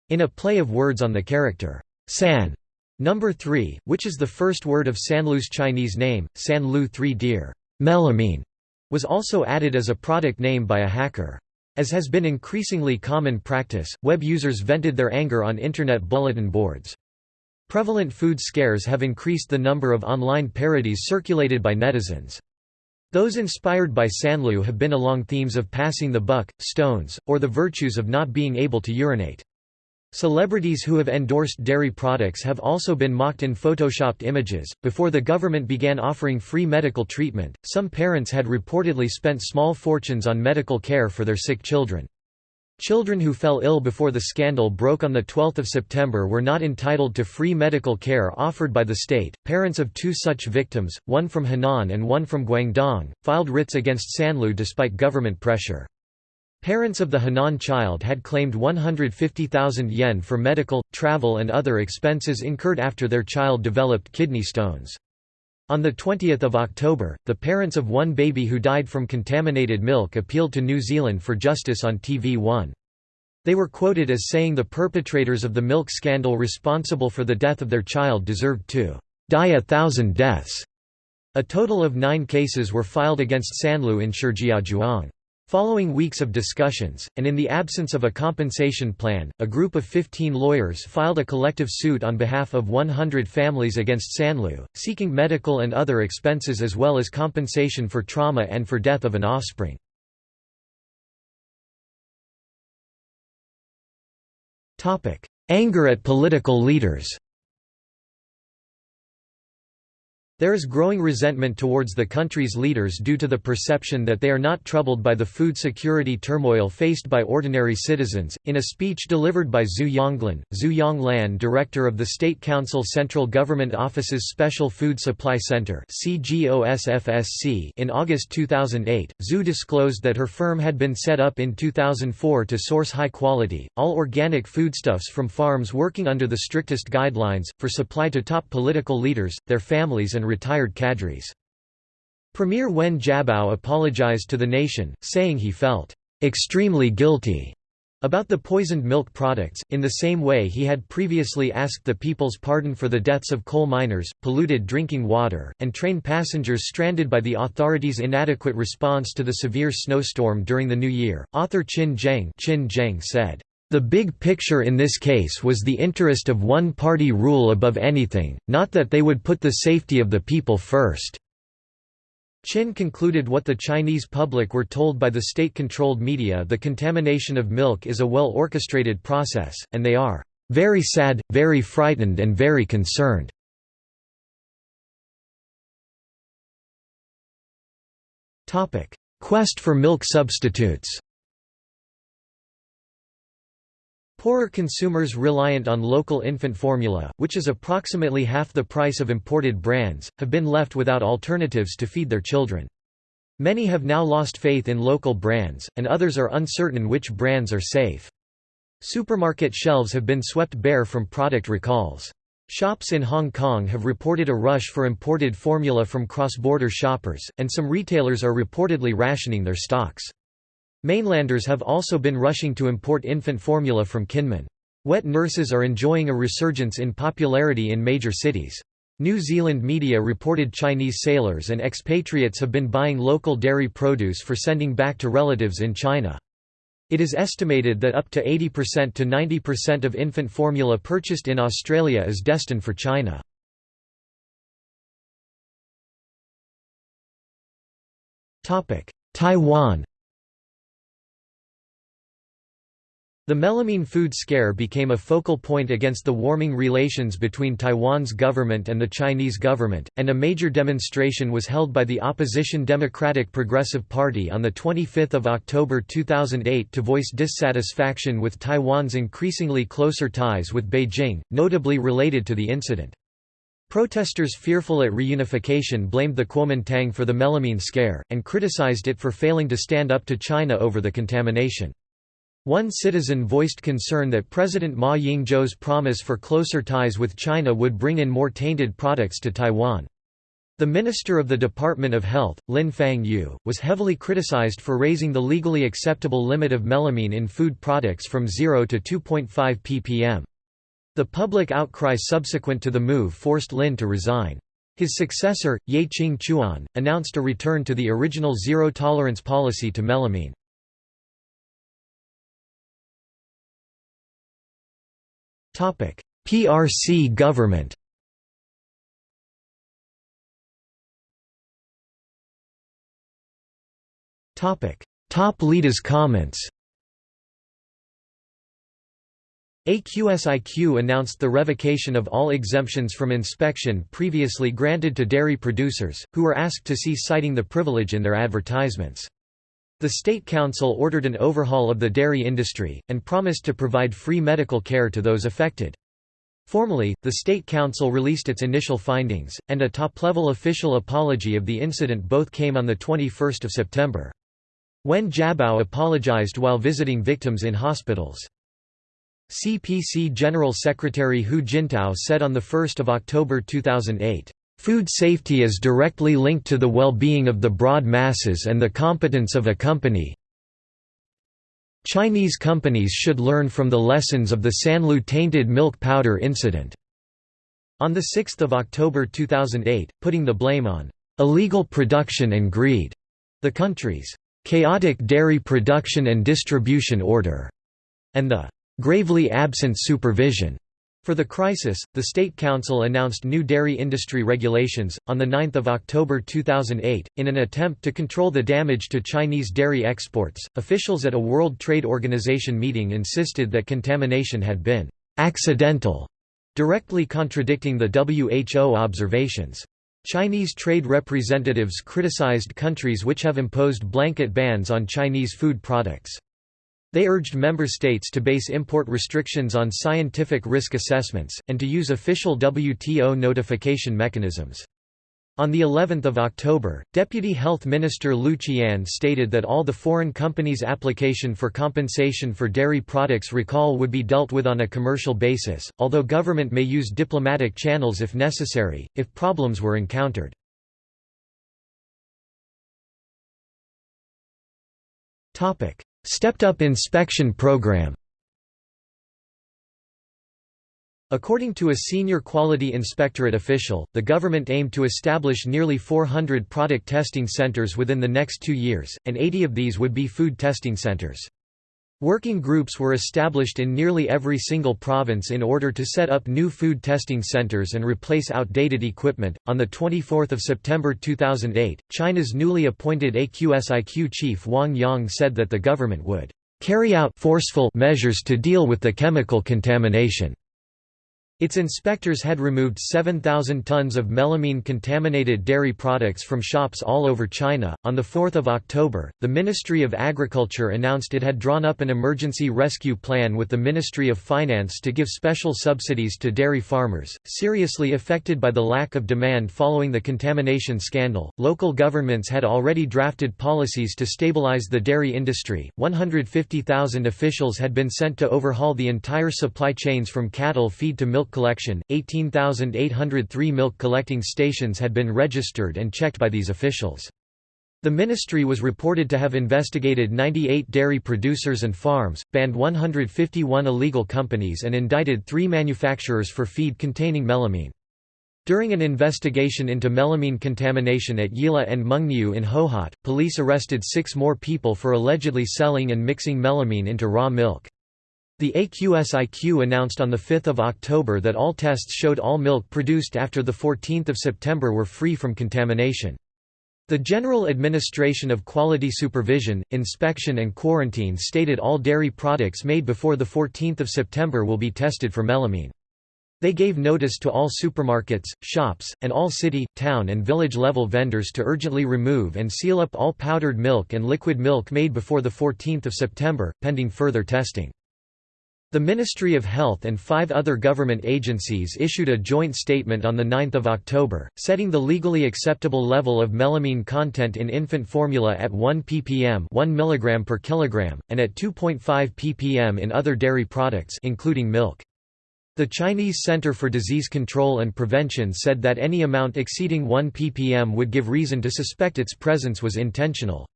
in a play of words on the character San number 3, which is the first word of Sanlu's Chinese name, Sanlu 3 Deer. Melamine was also added as a product name by a hacker. As has been increasingly common practice, web users vented their anger on Internet bulletin boards. Prevalent food scares have increased the number of online parodies circulated by netizens. Those inspired by Sanlu have been along themes of passing the buck, stones, or the virtues of not being able to urinate. Celebrities who have endorsed dairy products have also been mocked in photoshopped images. Before the government began offering free medical treatment, some parents had reportedly spent small fortunes on medical care for their sick children. Children who fell ill before the scandal broke on 12 September were not entitled to free medical care offered by the state. Parents of two such victims, one from Henan and one from Guangdong, filed writs against Sanlu despite government pressure. Parents of the Henan child had claimed 150,000 yen for medical, travel and other expenses incurred after their child developed kidney stones. On 20 October, the parents of one baby who died from contaminated milk appealed to New Zealand for justice on TV1. They were quoted as saying the perpetrators of the milk scandal responsible for the death of their child deserved to die a thousand deaths. A total of nine cases were filed against Sanlu in Shijiazhuang. Following weeks of discussions, and in the absence of a compensation plan, a group of 15 lawyers filed a collective suit on behalf of 100 families against Sanlu, seeking medical and other expenses as well as compensation for trauma and for death of an offspring. Anger at political leaders There is growing resentment towards the country's leaders due to the perception that they are not troubled by the food security turmoil faced by ordinary citizens. In a speech delivered by Zhu Yonglan, Zhu Yonglan, director of the State Council Central Government Office's Special Food Supply Center in August 2008, Zhu disclosed that her firm had been set up in 2004 to source high quality, all organic foodstuffs from farms working under the strictest guidelines, for supply to top political leaders, their families and retired cadres. Premier Wen Jiabao apologized to the nation, saying he felt extremely guilty about the poisoned milk products, in the same way he had previously asked the people's pardon for the deaths of coal miners, polluted drinking water, and train passengers stranded by the authorities' inadequate response to the severe snowstorm during the new year. Author Qin Zheng, Qin Zheng said, the big picture in this case was the interest of one-party rule above anything, not that they would put the safety of the people first. Qin concluded what the Chinese public were told by the state-controlled media the contamination of milk is a well-orchestrated process, and they are very sad, very frightened and very concerned. Quest for milk substitutes Poorer consumers reliant on local infant formula, which is approximately half the price of imported brands, have been left without alternatives to feed their children. Many have now lost faith in local brands, and others are uncertain which brands are safe. Supermarket shelves have been swept bare from product recalls. Shops in Hong Kong have reported a rush for imported formula from cross-border shoppers, and some retailers are reportedly rationing their stocks. Mainlanders have also been rushing to import infant formula from Kinmen. Wet nurses are enjoying a resurgence in popularity in major cities. New Zealand media reported Chinese sailors and expatriates have been buying local dairy produce for sending back to relatives in China. It is estimated that up to 80% to 90% of infant formula purchased in Australia is destined for China. Taiwan The melamine food scare became a focal point against the warming relations between Taiwan's government and the Chinese government, and a major demonstration was held by the opposition Democratic Progressive Party on 25 October 2008 to voice dissatisfaction with Taiwan's increasingly closer ties with Beijing, notably related to the incident. Protesters fearful at reunification blamed the Kuomintang for the melamine scare, and criticized it for failing to stand up to China over the contamination. One citizen voiced concern that President Ma Ying-jeou's promise for closer ties with China would bring in more tainted products to Taiwan. The Minister of the Department of Health, Lin Fang Yu, was heavily criticized for raising the legally acceptable limit of melamine in food products from 0 to 2.5 ppm. The public outcry subsequent to the move forced Lin to resign. His successor, Ye Ching Chuan, announced a return to the original zero-tolerance policy to melamine. PRC government. Top leaders comments. AQSIQ announced the revocation of all exemptions from inspection previously granted to dairy producers, who were asked to cease citing the privilege in their advertisements. The State Council ordered an overhaul of the dairy industry, and promised to provide free medical care to those affected. Formally, the State Council released its initial findings, and a top-level official apology of the incident both came on 21 September. Wen Jiabao apologized while visiting victims in hospitals. CPC General Secretary Hu Jintao said on 1 October 2008, Food safety is directly linked to the well-being of the broad masses and the competence of a company. Chinese companies should learn from the lessons of the Sanlu tainted milk powder incident." On 6 October 2008, putting the blame on "...illegal production and greed," the country's "...chaotic dairy production and distribution order," and the "...gravely absent supervision." For the crisis, the State Council announced new dairy industry regulations, on 9 October 2008, in an attempt to control the damage to Chinese dairy exports. Officials at a World Trade Organization meeting insisted that contamination had been accidental, directly contradicting the WHO observations. Chinese trade representatives criticized countries which have imposed blanket bans on Chinese food products. They urged member states to base import restrictions on scientific risk assessments, and to use official WTO notification mechanisms. On the 11th of October, Deputy Health Minister Lu Qian stated that all the foreign companies' application for compensation for dairy products recall would be dealt with on a commercial basis, although government may use diplomatic channels if necessary, if problems were encountered. Stepped-up inspection program According to a senior quality inspectorate official, the government aimed to establish nearly 400 product testing centers within the next two years, and 80 of these would be food testing centers. Working groups were established in nearly every single province in order to set up new food testing centers and replace outdated equipment. On the 24th of September 2008, China's newly appointed AQSIQ chief Wang Yong said that the government would carry out forceful measures to deal with the chemical contamination. Its inspectors had removed 7,000 tons of melamine contaminated dairy products from shops all over China. On 4 October, the Ministry of Agriculture announced it had drawn up an emergency rescue plan with the Ministry of Finance to give special subsidies to dairy farmers, seriously affected by the lack of demand following the contamination scandal. Local governments had already drafted policies to stabilize the dairy industry. 150,000 officials had been sent to overhaul the entire supply chains from cattle feed to milk milk collection, 18,803 milk collecting stations had been registered and checked by these officials. The ministry was reported to have investigated 98 dairy producers and farms, banned 151 illegal companies and indicted three manufacturers for feed containing melamine. During an investigation into melamine contamination at Yili and Mengniu in Hohhot, police arrested six more people for allegedly selling and mixing melamine into raw milk. The AQSIQ announced on 5 October that all tests showed all milk produced after 14 September were free from contamination. The General Administration of Quality Supervision, Inspection and Quarantine stated all dairy products made before 14 September will be tested for melamine. They gave notice to all supermarkets, shops, and all city, town and village level vendors to urgently remove and seal up all powdered milk and liquid milk made before 14 September, pending further testing. The Ministry of Health and five other government agencies issued a joint statement on 9 October, setting the legally acceptable level of melamine content in infant formula at 1 ppm 1 mg per kilogram, and at 2.5 ppm in other dairy products including milk. The Chinese Center for Disease Control and Prevention said that any amount exceeding 1 ppm would give reason to suspect its presence was intentional.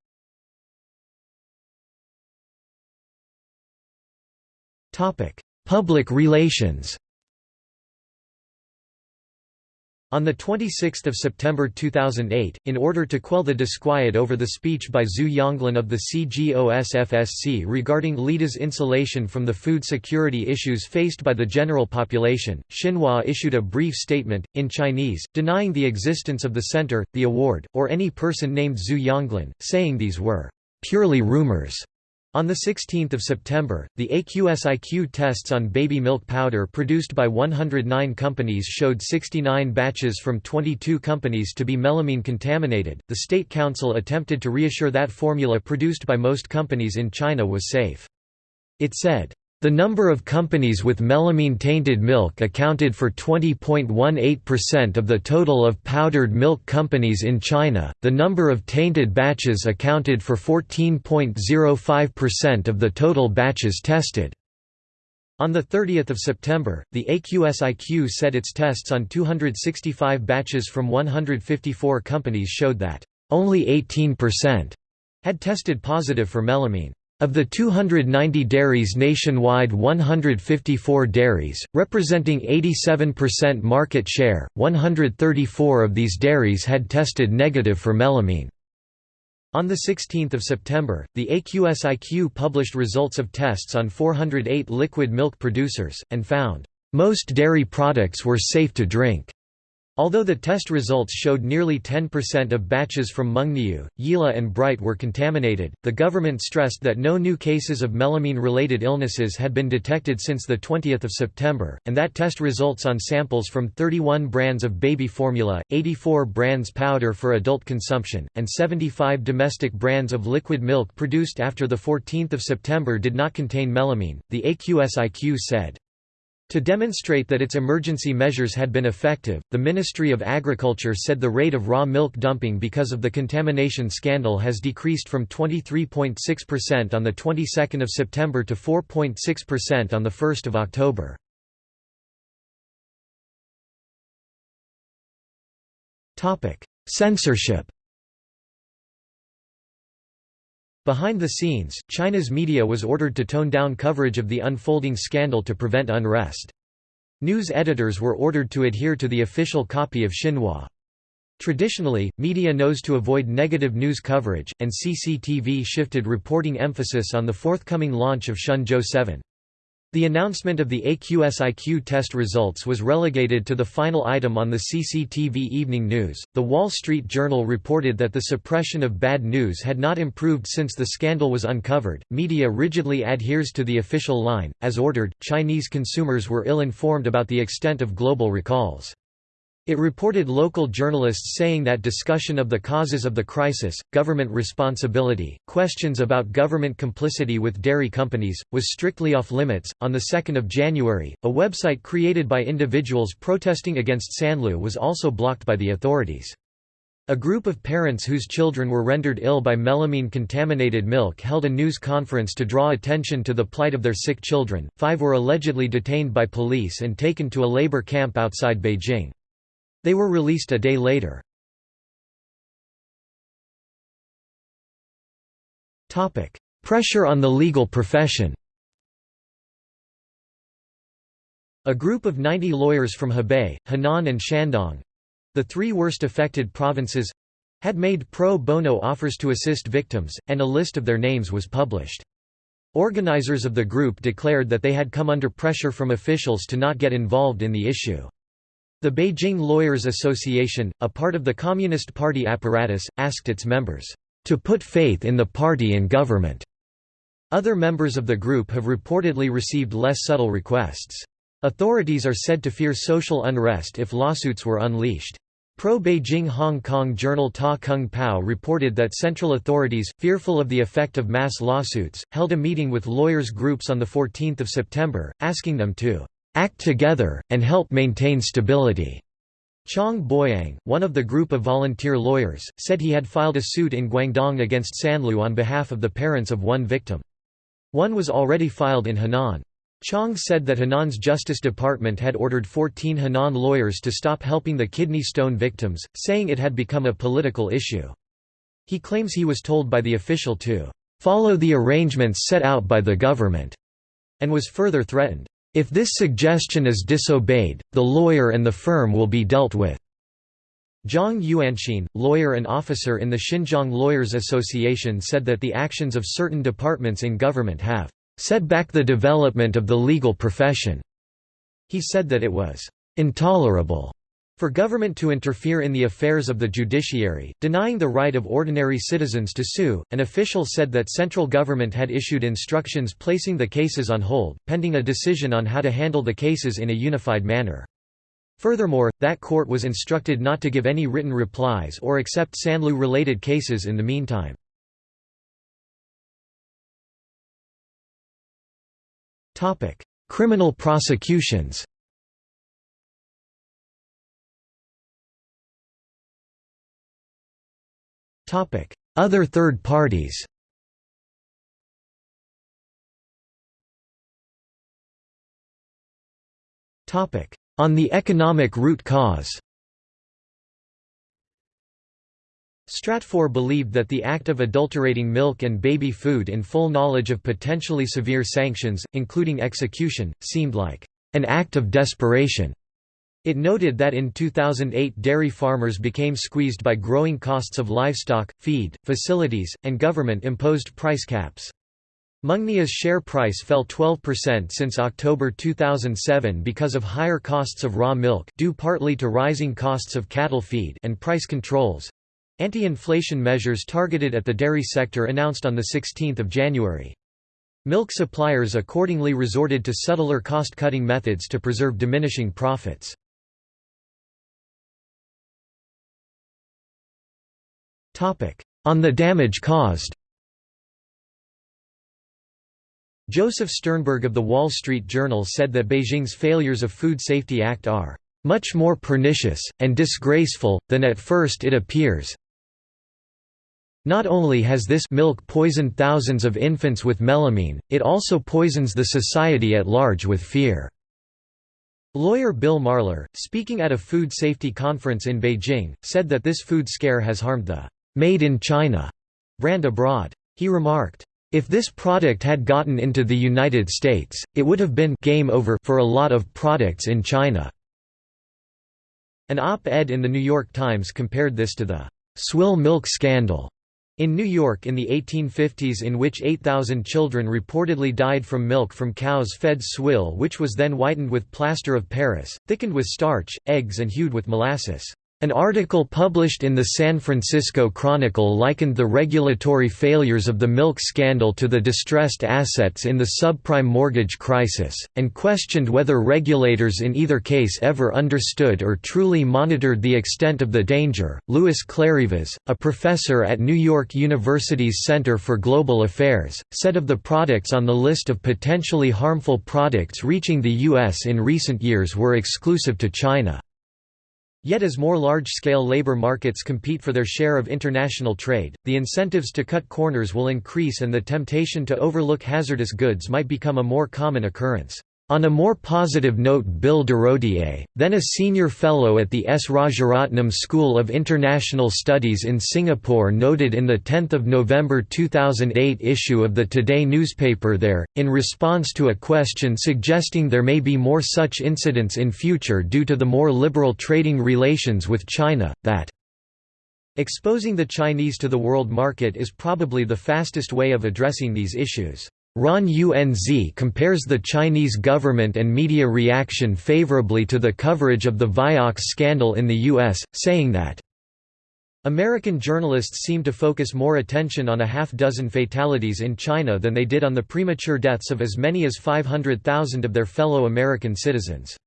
Public relations On 26 September 2008, in order to quell the disquiet over the speech by Zhu Yonglin of the CGOSFSC regarding LIDA's insulation from the food security issues faced by the general population, Xinhua issued a brief statement, in Chinese, denying the existence of the center, the award, or any person named Zhu Yonglin, saying these were purely rumors. On 16 September, the AQSIQ tests on baby milk powder produced by 109 companies showed 69 batches from 22 companies to be melamine contaminated. The State Council attempted to reassure that formula produced by most companies in China was safe. It said, the number of companies with melamine-tainted milk accounted for 20.18% of the total of powdered milk companies in China, the number of tainted batches accounted for 14.05% of the total batches tested. On 30 September, the AQSIQ said its tests on 265 batches from 154 companies showed that, "...only 18% had tested positive for melamine. Of the 290 dairies nationwide 154 dairies, representing 87% market share, 134 of these dairies had tested negative for melamine. On 16 September, the AQSIQ published results of tests on 408 liquid milk producers, and found, "...most dairy products were safe to drink." Although the test results showed nearly 10% of batches from Mengniu, Yili and Bright were contaminated, the government stressed that no new cases of melamine-related illnesses had been detected since 20 September, and that test results on samples from 31 brands of baby formula, 84 brands powder for adult consumption, and 75 domestic brands of liquid milk produced after 14 September did not contain melamine, the AQSIQ said. To demonstrate that its emergency measures had been effective, the Ministry of Agriculture said the rate of raw milk dumping because of the contamination scandal has decreased from 23.6% on the 22nd of September to 4.6% on the 1st of October. Topic: Censorship. Behind the scenes, China's media was ordered to tone down coverage of the unfolding scandal to prevent unrest. News editors were ordered to adhere to the official copy of Xinhua. Traditionally, media knows to avoid negative news coverage, and CCTV shifted reporting emphasis on the forthcoming launch of Shenzhou 7. The announcement of the AQSIQ test results was relegated to the final item on the CCTV Evening News. The Wall Street Journal reported that the suppression of bad news had not improved since the scandal was uncovered. Media rigidly adheres to the official line. As ordered, Chinese consumers were ill informed about the extent of global recalls. It reported local journalists saying that discussion of the causes of the crisis, government responsibility, questions about government complicity with dairy companies, was strictly off limits. On the 2nd of January, a website created by individuals protesting against Sanlu was also blocked by the authorities. A group of parents whose children were rendered ill by melamine-contaminated milk held a news conference to draw attention to the plight of their sick children. Five were allegedly detained by police and taken to a labor camp outside Beijing. They were released a day later. Pressure on the legal profession A group of 90 lawyers from Hebei, Henan and Shandong—the three worst affected provinces—had made pro bono offers to assist victims, and a list of their names was published. Organizers of the group declared that they had come under pressure from officials to not get involved in the issue. The Beijing Lawyers Association, a part of the Communist Party apparatus, asked its members, "...to put faith in the party and government." Other members of the group have reportedly received less subtle requests. Authorities are said to fear social unrest if lawsuits were unleashed. Pro-Beijing Hong Kong journal Ta Kung Pao reported that central authorities, fearful of the effect of mass lawsuits, held a meeting with lawyers groups on 14 September, asking them to "...act together, and help maintain stability." Chang Boyang, one of the group of volunteer lawyers, said he had filed a suit in Guangdong against Sanlu on behalf of the parents of one victim. One was already filed in Henan. Chang said that Henan's Justice Department had ordered 14 Henan lawyers to stop helping the kidney stone victims, saying it had become a political issue. He claims he was told by the official to "...follow the arrangements set out by the government," and was further threatened, "...if this suggestion is disobeyed, the lawyer and the firm will be dealt with." Zhang Yuanxin, lawyer and officer in the Xinjiang Lawyers Association said that the actions of certain departments in government have set back the development of the legal profession. He said that it was intolerable for government to interfere in the affairs of the judiciary, denying the right of ordinary citizens to sue. An official said that central government had issued instructions placing the cases on hold, pending a decision on how to handle the cases in a unified manner. Furthermore, that court was instructed not to give any written replies or accept Sanlu-related cases in the meantime. Criminal prosecutions Other third parties On the economic root cause Stratfor believed that the act of adulterating milk and baby food in full knowledge of potentially severe sanctions, including execution, seemed like an act of desperation. It noted that in 2008 dairy farmers became squeezed by growing costs of livestock, feed, facilities, and government-imposed price caps. Mengniu's share price fell 12% since October 2007 because of higher costs of raw milk due partly to rising costs of cattle feed and price controls, Anti-inflation measures targeted at the dairy sector announced on 16 January. Milk suppliers accordingly resorted to subtler cost-cutting methods to preserve diminishing profits. On the damage caused. Joseph Sternberg of The Wall Street Journal said that Beijing's failures of Food Safety Act are much more pernicious, and disgraceful, than at first it appears, not only has this milk poisoned thousands of infants with melamine, it also poisons the society at large with fear." Lawyer Bill Marler, speaking at a food safety conference in Beijing, said that this food scare has harmed the «made in China» brand abroad. He remarked, if this product had gotten into the United States, it would have been game over for a lot of products in China." An op-ed in The New York Times compared this to the «swill milk scandal» In New York in the 1850s in which 8,000 children reportedly died from milk from cows fed swill which was then whitened with plaster of Paris, thickened with starch, eggs and hued with molasses. An article published in the San Francisco Chronicle likened the regulatory failures of the milk scandal to the distressed assets in the subprime mortgage crisis, and questioned whether regulators in either case ever understood or truly monitored the extent of the danger. Louis Clarivas, a professor at New York University's Center for Global Affairs, said of the products on the list of potentially harmful products reaching the U.S. in recent years were exclusive to China. Yet as more large-scale labor markets compete for their share of international trade, the incentives to cut corners will increase and the temptation to overlook hazardous goods might become a more common occurrence. On a more positive note Bill Durodié, then a senior fellow at the S. Rajaratnam School of International Studies in Singapore noted in the 10 November 2008 issue of the Today newspaper there, in response to a question suggesting there may be more such incidents in future due to the more liberal trading relations with China, that exposing the Chinese to the world market is probably the fastest way of addressing these issues. Ron Unz compares the Chinese government and media reaction favorably to the coverage of the Vioxx scandal in the U.S., saying that American journalists seem to focus more attention on a half-dozen fatalities in China than they did on the premature deaths of as many as 500,000 of their fellow American citizens.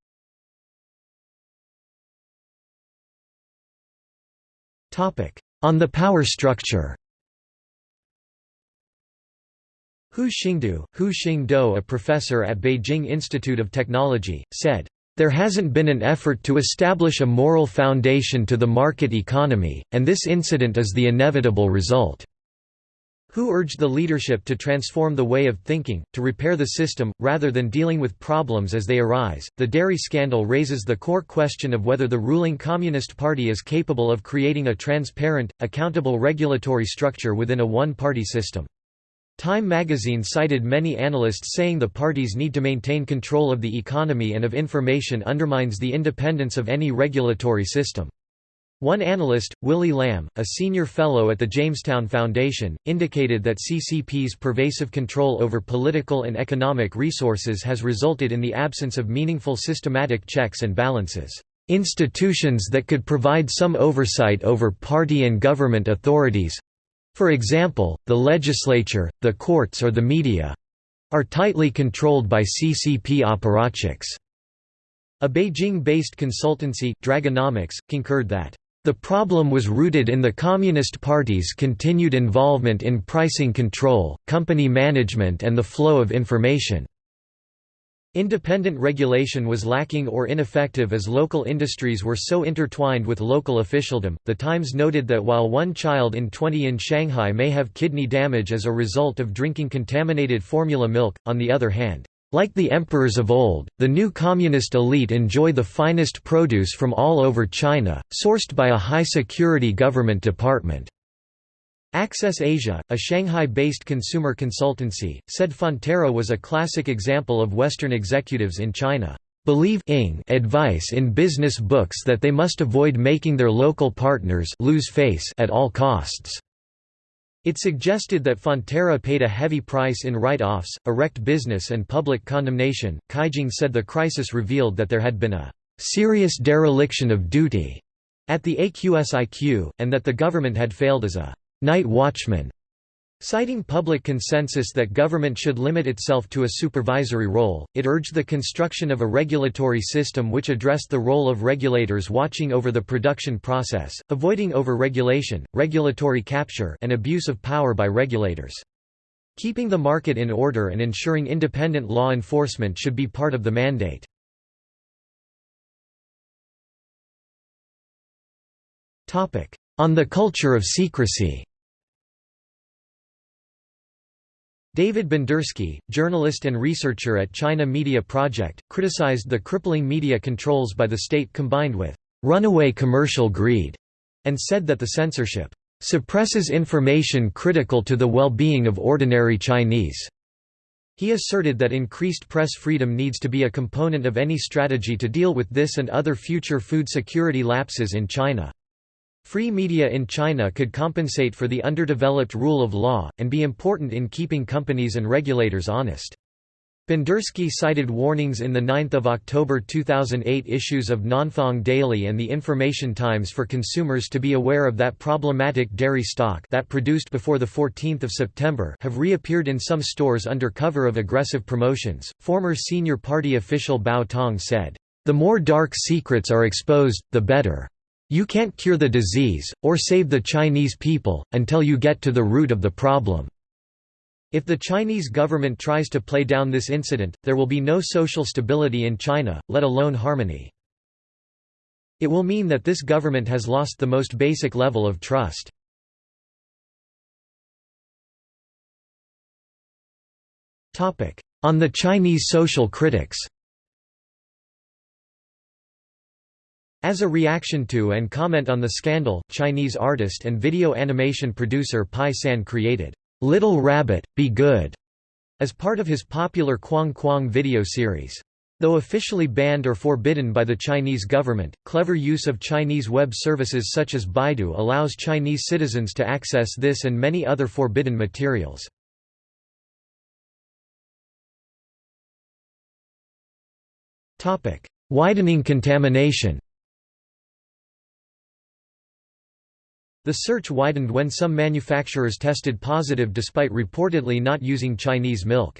On the power structure Hu Xingdou, Hu Xingdou a professor at Beijing Institute of Technology, said, "...there hasn't been an effort to establish a moral foundation to the market economy, and this incident is the inevitable result." Hu urged the leadership to transform the way of thinking, to repair the system, rather than dealing with problems as they arise. The dairy scandal raises the core question of whether the ruling Communist Party is capable of creating a transparent, accountable regulatory structure within a one party system. Time magazine cited many analysts saying the parties need to maintain control of the economy and of information undermines the independence of any regulatory system. One analyst, Willy Lam, a senior fellow at the Jamestown Foundation, indicated that CCP's pervasive control over political and economic resources has resulted in the absence of meaningful systematic checks and balances. Institutions that could provide some oversight over party and government authorities for example, the legislature, the courts or the media are tightly controlled by CCP apparatchiks. A Beijing-based consultancy, Dragonomics, concurred that the problem was rooted in the Communist Party's continued involvement in pricing control, company management and the flow of information. Independent regulation was lacking or ineffective as local industries were so intertwined with local officialdom. The Times noted that while one child in 20 in Shanghai may have kidney damage as a result of drinking contaminated formula milk, on the other hand, like the emperors of old, the new communist elite enjoy the finest produce from all over China, sourced by a high-security government department. Access Asia, a Shanghai-based consumer consultancy, said Fonterra was a classic example of Western executives in China believe advice in business books that they must avoid making their local partners lose face at all costs. It suggested that Fonterra paid a heavy price in write-offs, erect business and public condemnation. Caijing said the crisis revealed that there had been a serious dereliction of duty at the AQSIQ, and that the government had failed as a night watchman, citing public consensus that government should limit itself to a supervisory role. It urged the construction of a regulatory system which addressed the role of regulators watching over the production process, avoiding overregulation, regulatory capture, and abuse of power by regulators. Keeping the market in order and ensuring independent law enforcement should be part of the mandate. On the culture of secrecy David Bandurski, journalist and researcher at China Media Project, criticized the crippling media controls by the state combined with runaway commercial greed, and said that the censorship suppresses information critical to the well-being of ordinary Chinese. He asserted that increased press freedom needs to be a component of any strategy to deal with this and other future food security lapses in China. Free media in China could compensate for the underdeveloped rule of law, and be important in keeping companies and regulators honest. Bandurski cited warnings in the 9 October 2008 issues of Nanfang Daily and the Information Times for consumers to be aware of that problematic dairy stock that produced before 14 September have reappeared in some stores under cover of aggressive promotions. Former senior party official Bao Tong said, The more dark secrets are exposed, the better. You can't cure the disease, or save the Chinese people, until you get to the root of the problem. If the Chinese government tries to play down this incident, there will be no social stability in China, let alone harmony. It will mean that this government has lost the most basic level of trust. On the Chinese social critics As a reaction to and comment on the scandal, Chinese artist and video animation producer Pi San created, "'Little Rabbit, Be Good' as part of his popular Kwang Kwang video series. Though officially banned or forbidden by the Chinese government, clever use of Chinese web services such as Baidu allows Chinese citizens to access this and many other forbidden materials. Widening contamination The search widened when some manufacturers tested positive despite reportedly not using Chinese milk.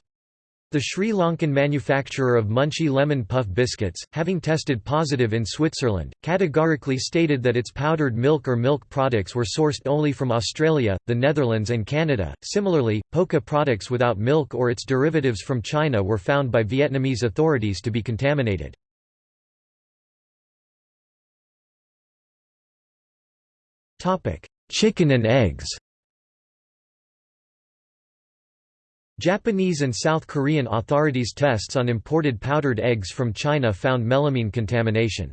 The Sri Lankan manufacturer of Munchee lemon puff biscuits, having tested positive in Switzerland, categorically stated that its powdered milk or milk products were sourced only from Australia, the Netherlands, and Canada. Similarly, Poca products without milk or its derivatives from China were found by Vietnamese authorities to be contaminated. Chicken and eggs Japanese and South Korean authorities' tests on imported powdered eggs from China found melamine contamination.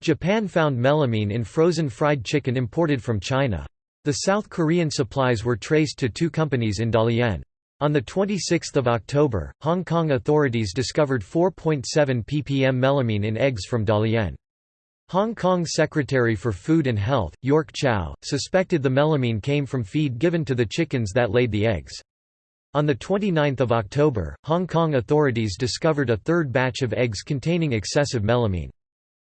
Japan found melamine in frozen fried chicken imported from China. The South Korean supplies were traced to two companies in Dalian. On 26 October, Hong Kong authorities discovered 4.7 ppm melamine in eggs from Dalian. Hong Kong Secretary for Food and Health, York Chow, suspected the melamine came from feed given to the chickens that laid the eggs. On 29 October, Hong Kong authorities discovered a third batch of eggs containing excessive melamine.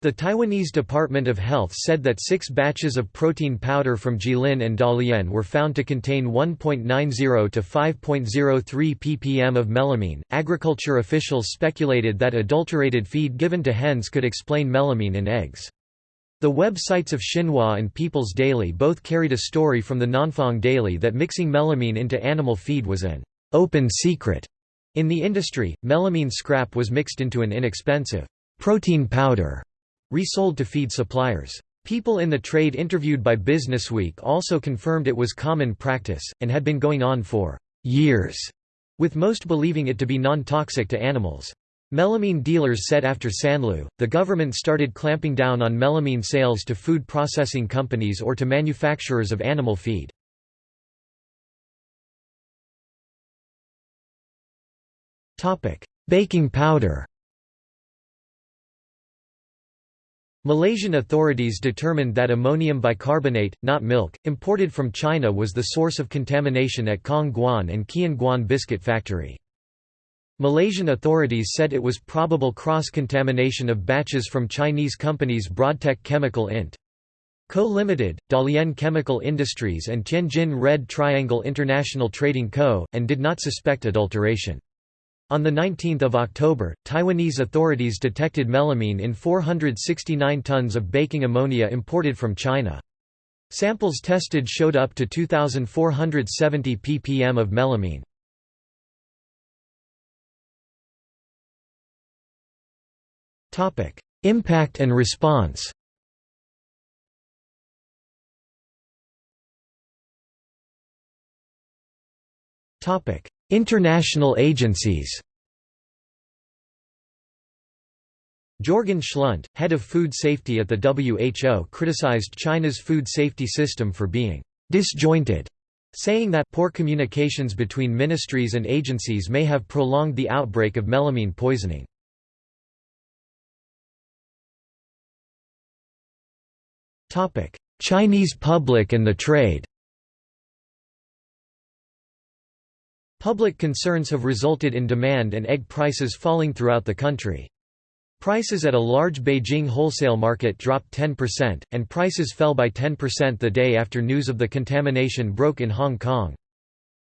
The Taiwanese Department of Health said that six batches of protein powder from Jilin and Dalian were found to contain 1.90 to 5.03 ppm of melamine. Agriculture officials speculated that adulterated feed given to hens could explain melamine in eggs. The websites of Xinhua and People's Daily both carried a story from the Nanfang Daily that mixing melamine into animal feed was an open secret. In the industry, melamine scrap was mixed into an inexpensive protein powder resold to feed suppliers. People in the trade interviewed by Businessweek also confirmed it was common practice, and had been going on for years, with most believing it to be non-toxic to animals. Melamine dealers said after Sanlu, the government started clamping down on melamine sales to food processing companies or to manufacturers of animal feed. Baking powder Malaysian authorities determined that ammonium bicarbonate, not milk, imported from China was the source of contamination at Khong Guan and Khian Guan biscuit factory. Malaysian authorities said it was probable cross-contamination of batches from Chinese companies Broadtech Chemical Int. Co. Limited, Dalian Chemical Industries and Tianjin Red Triangle International Trading Co., and did not suspect adulteration. On 19 October, Taiwanese authorities detected melamine in 469 tons of baking ammonia imported from China. Samples tested showed up to 2,470 ppm of melamine. Impact and response International agencies Jorgen Schlundt, head of food safety at the WHO criticized China's food safety system for being «disjointed», saying that «poor communications between ministries and agencies may have prolonged the outbreak of melamine poisoning». Chinese public and the trade Public concerns have resulted in demand and egg prices falling throughout the country. Prices at a large Beijing wholesale market dropped 10%, and prices fell by 10% the day after news of the contamination broke in Hong Kong.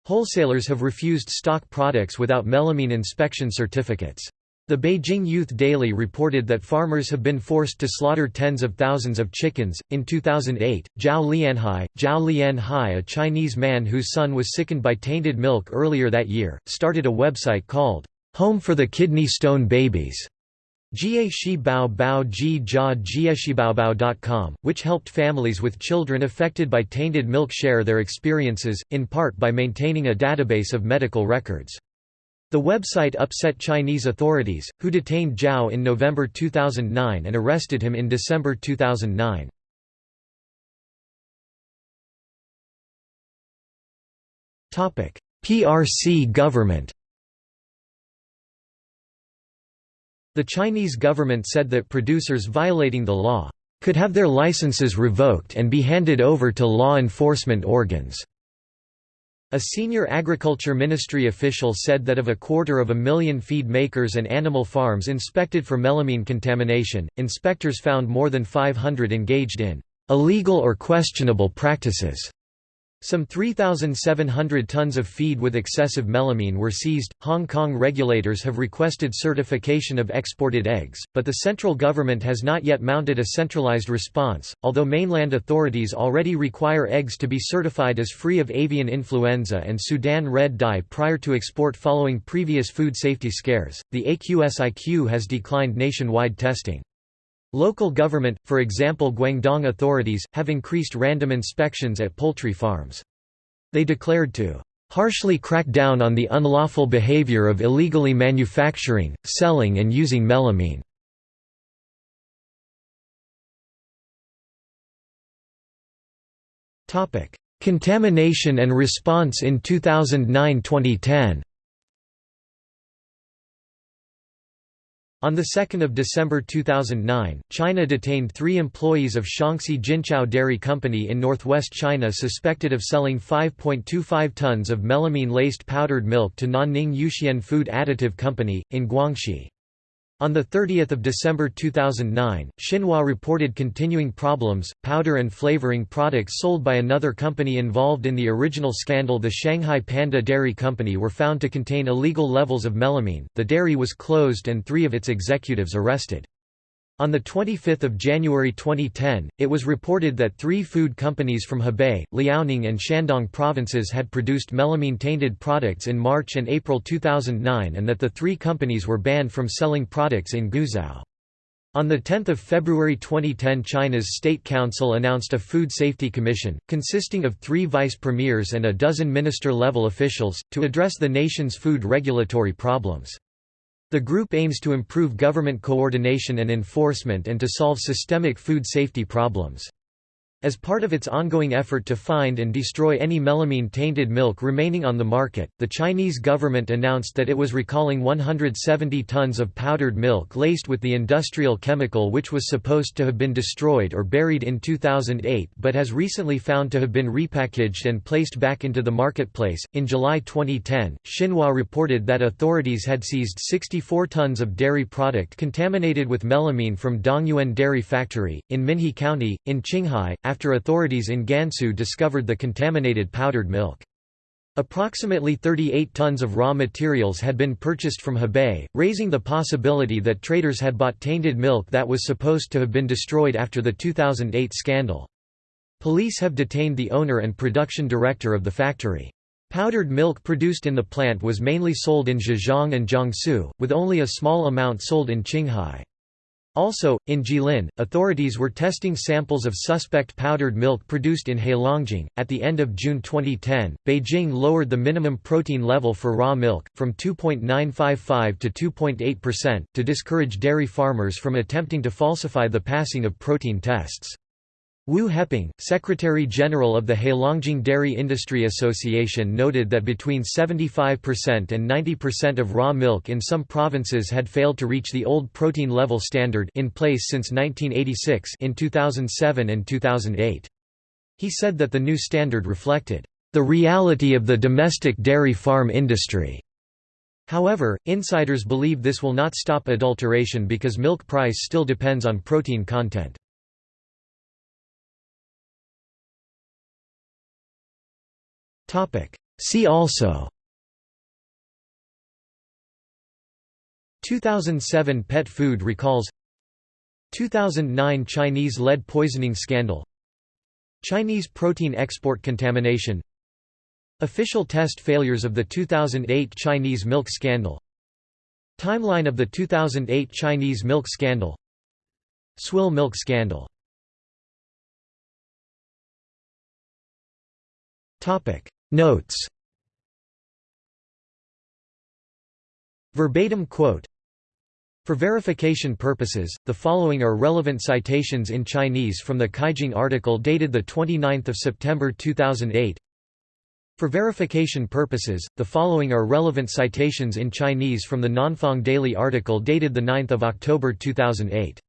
Wholesalers have refused stock products without melamine inspection certificates. The Beijing Youth Daily reported that farmers have been forced to slaughter tens of thousands of chickens. In 2008, Zhao Lianhai, Zhao Lianhai, a Chinese man whose son was sickened by tainted milk earlier that year, started a website called Home for the Kidney Stone Babies. which helped families with children affected by tainted milk share their experiences, in part by maintaining a database of medical records. The website upset Chinese authorities, who detained Zhao in November 2009 and arrested him in December 2009. PRC government The Chinese government said that producers violating the law could have their licenses revoked and be handed over to law enforcement organs. A senior agriculture ministry official said that of a quarter of a million feed makers and animal farms inspected for melamine contamination, inspectors found more than 500 engaged in illegal or questionable practices. Some 3,700 tons of feed with excessive melamine were seized. Hong Kong regulators have requested certification of exported eggs, but the central government has not yet mounted a centralized response, although mainland authorities already require eggs to be certified as free of avian influenza and Sudan red dye prior to export following previous food safety scares. The AQSIQ has declined nationwide testing. Local government, for example Guangdong authorities, have increased random inspections at poultry farms. They declared to harshly crack down on the unlawful behavior of illegally manufacturing, selling and using melamine. Contamination and response in 2009–2010 On 2 December 2009, China detained three employees of Shaanxi Jinchao Dairy Company in northwest China suspected of selling 5.25 tons of melamine-laced powdered milk to Nanning Yuxian Food Additive Company, in Guangxi. On 30 December 2009, Xinhua reported continuing problems. Powder and flavoring products sold by another company involved in the original scandal, the Shanghai Panda Dairy Company, were found to contain illegal levels of melamine. The dairy was closed and three of its executives arrested. On 25 January 2010, it was reported that three food companies from Hebei, Liaoning and Shandong provinces had produced melamine-tainted products in March and April 2009 and that the three companies were banned from selling products in Guizhou. On 10 February 2010 China's State Council announced a Food Safety Commission, consisting of three vice premiers and a dozen minister-level officials, to address the nation's food regulatory problems. The group aims to improve government coordination and enforcement and to solve systemic food safety problems. As part of its ongoing effort to find and destroy any melamine-tainted milk remaining on the market, the Chinese government announced that it was recalling 170 tons of powdered milk laced with the industrial chemical which was supposed to have been destroyed or buried in 2008 but has recently found to have been repackaged and placed back into the marketplace. In July 2010, Xinhua reported that authorities had seized 64 tons of dairy product contaminated with melamine from Dongyuan Dairy Factory, in Minhe County, in Qinghai, after authorities in Gansu discovered the contaminated powdered milk. Approximately 38 tons of raw materials had been purchased from Hebei, raising the possibility that traders had bought tainted milk that was supposed to have been destroyed after the 2008 scandal. Police have detained the owner and production director of the factory. Powdered milk produced in the plant was mainly sold in Zhejiang and Jiangsu, with only a small amount sold in Qinghai. Also, in Jilin, authorities were testing samples of suspect powdered milk produced in Heilongjiang. At the end of June 2010, Beijing lowered the minimum protein level for raw milk, from 2.955 to 2.8%, to discourage dairy farmers from attempting to falsify the passing of protein tests. Wu Heping, Secretary-General of the Heilongjiang Dairy Industry Association noted that between 75% and 90% of raw milk in some provinces had failed to reach the old protein level standard in place since 1986 in 2007 and 2008. He said that the new standard reflected the reality of the domestic dairy farm industry. However, insiders believe this will not stop adulteration because milk price still depends on protein content. See also. 2007 pet food recalls. 2009 Chinese lead poisoning scandal. Chinese protein export contamination. Official test failures of the 2008 Chinese milk scandal. Timeline of the 2008 Chinese milk scandal. Swill milk scandal Notes. Verbatim quote For verification purposes, the following are relevant citations in Chinese from the Caijing article dated 29 September 2008 For verification purposes, the following are relevant citations in Chinese from the Nanfang Daily article dated 9 October 2008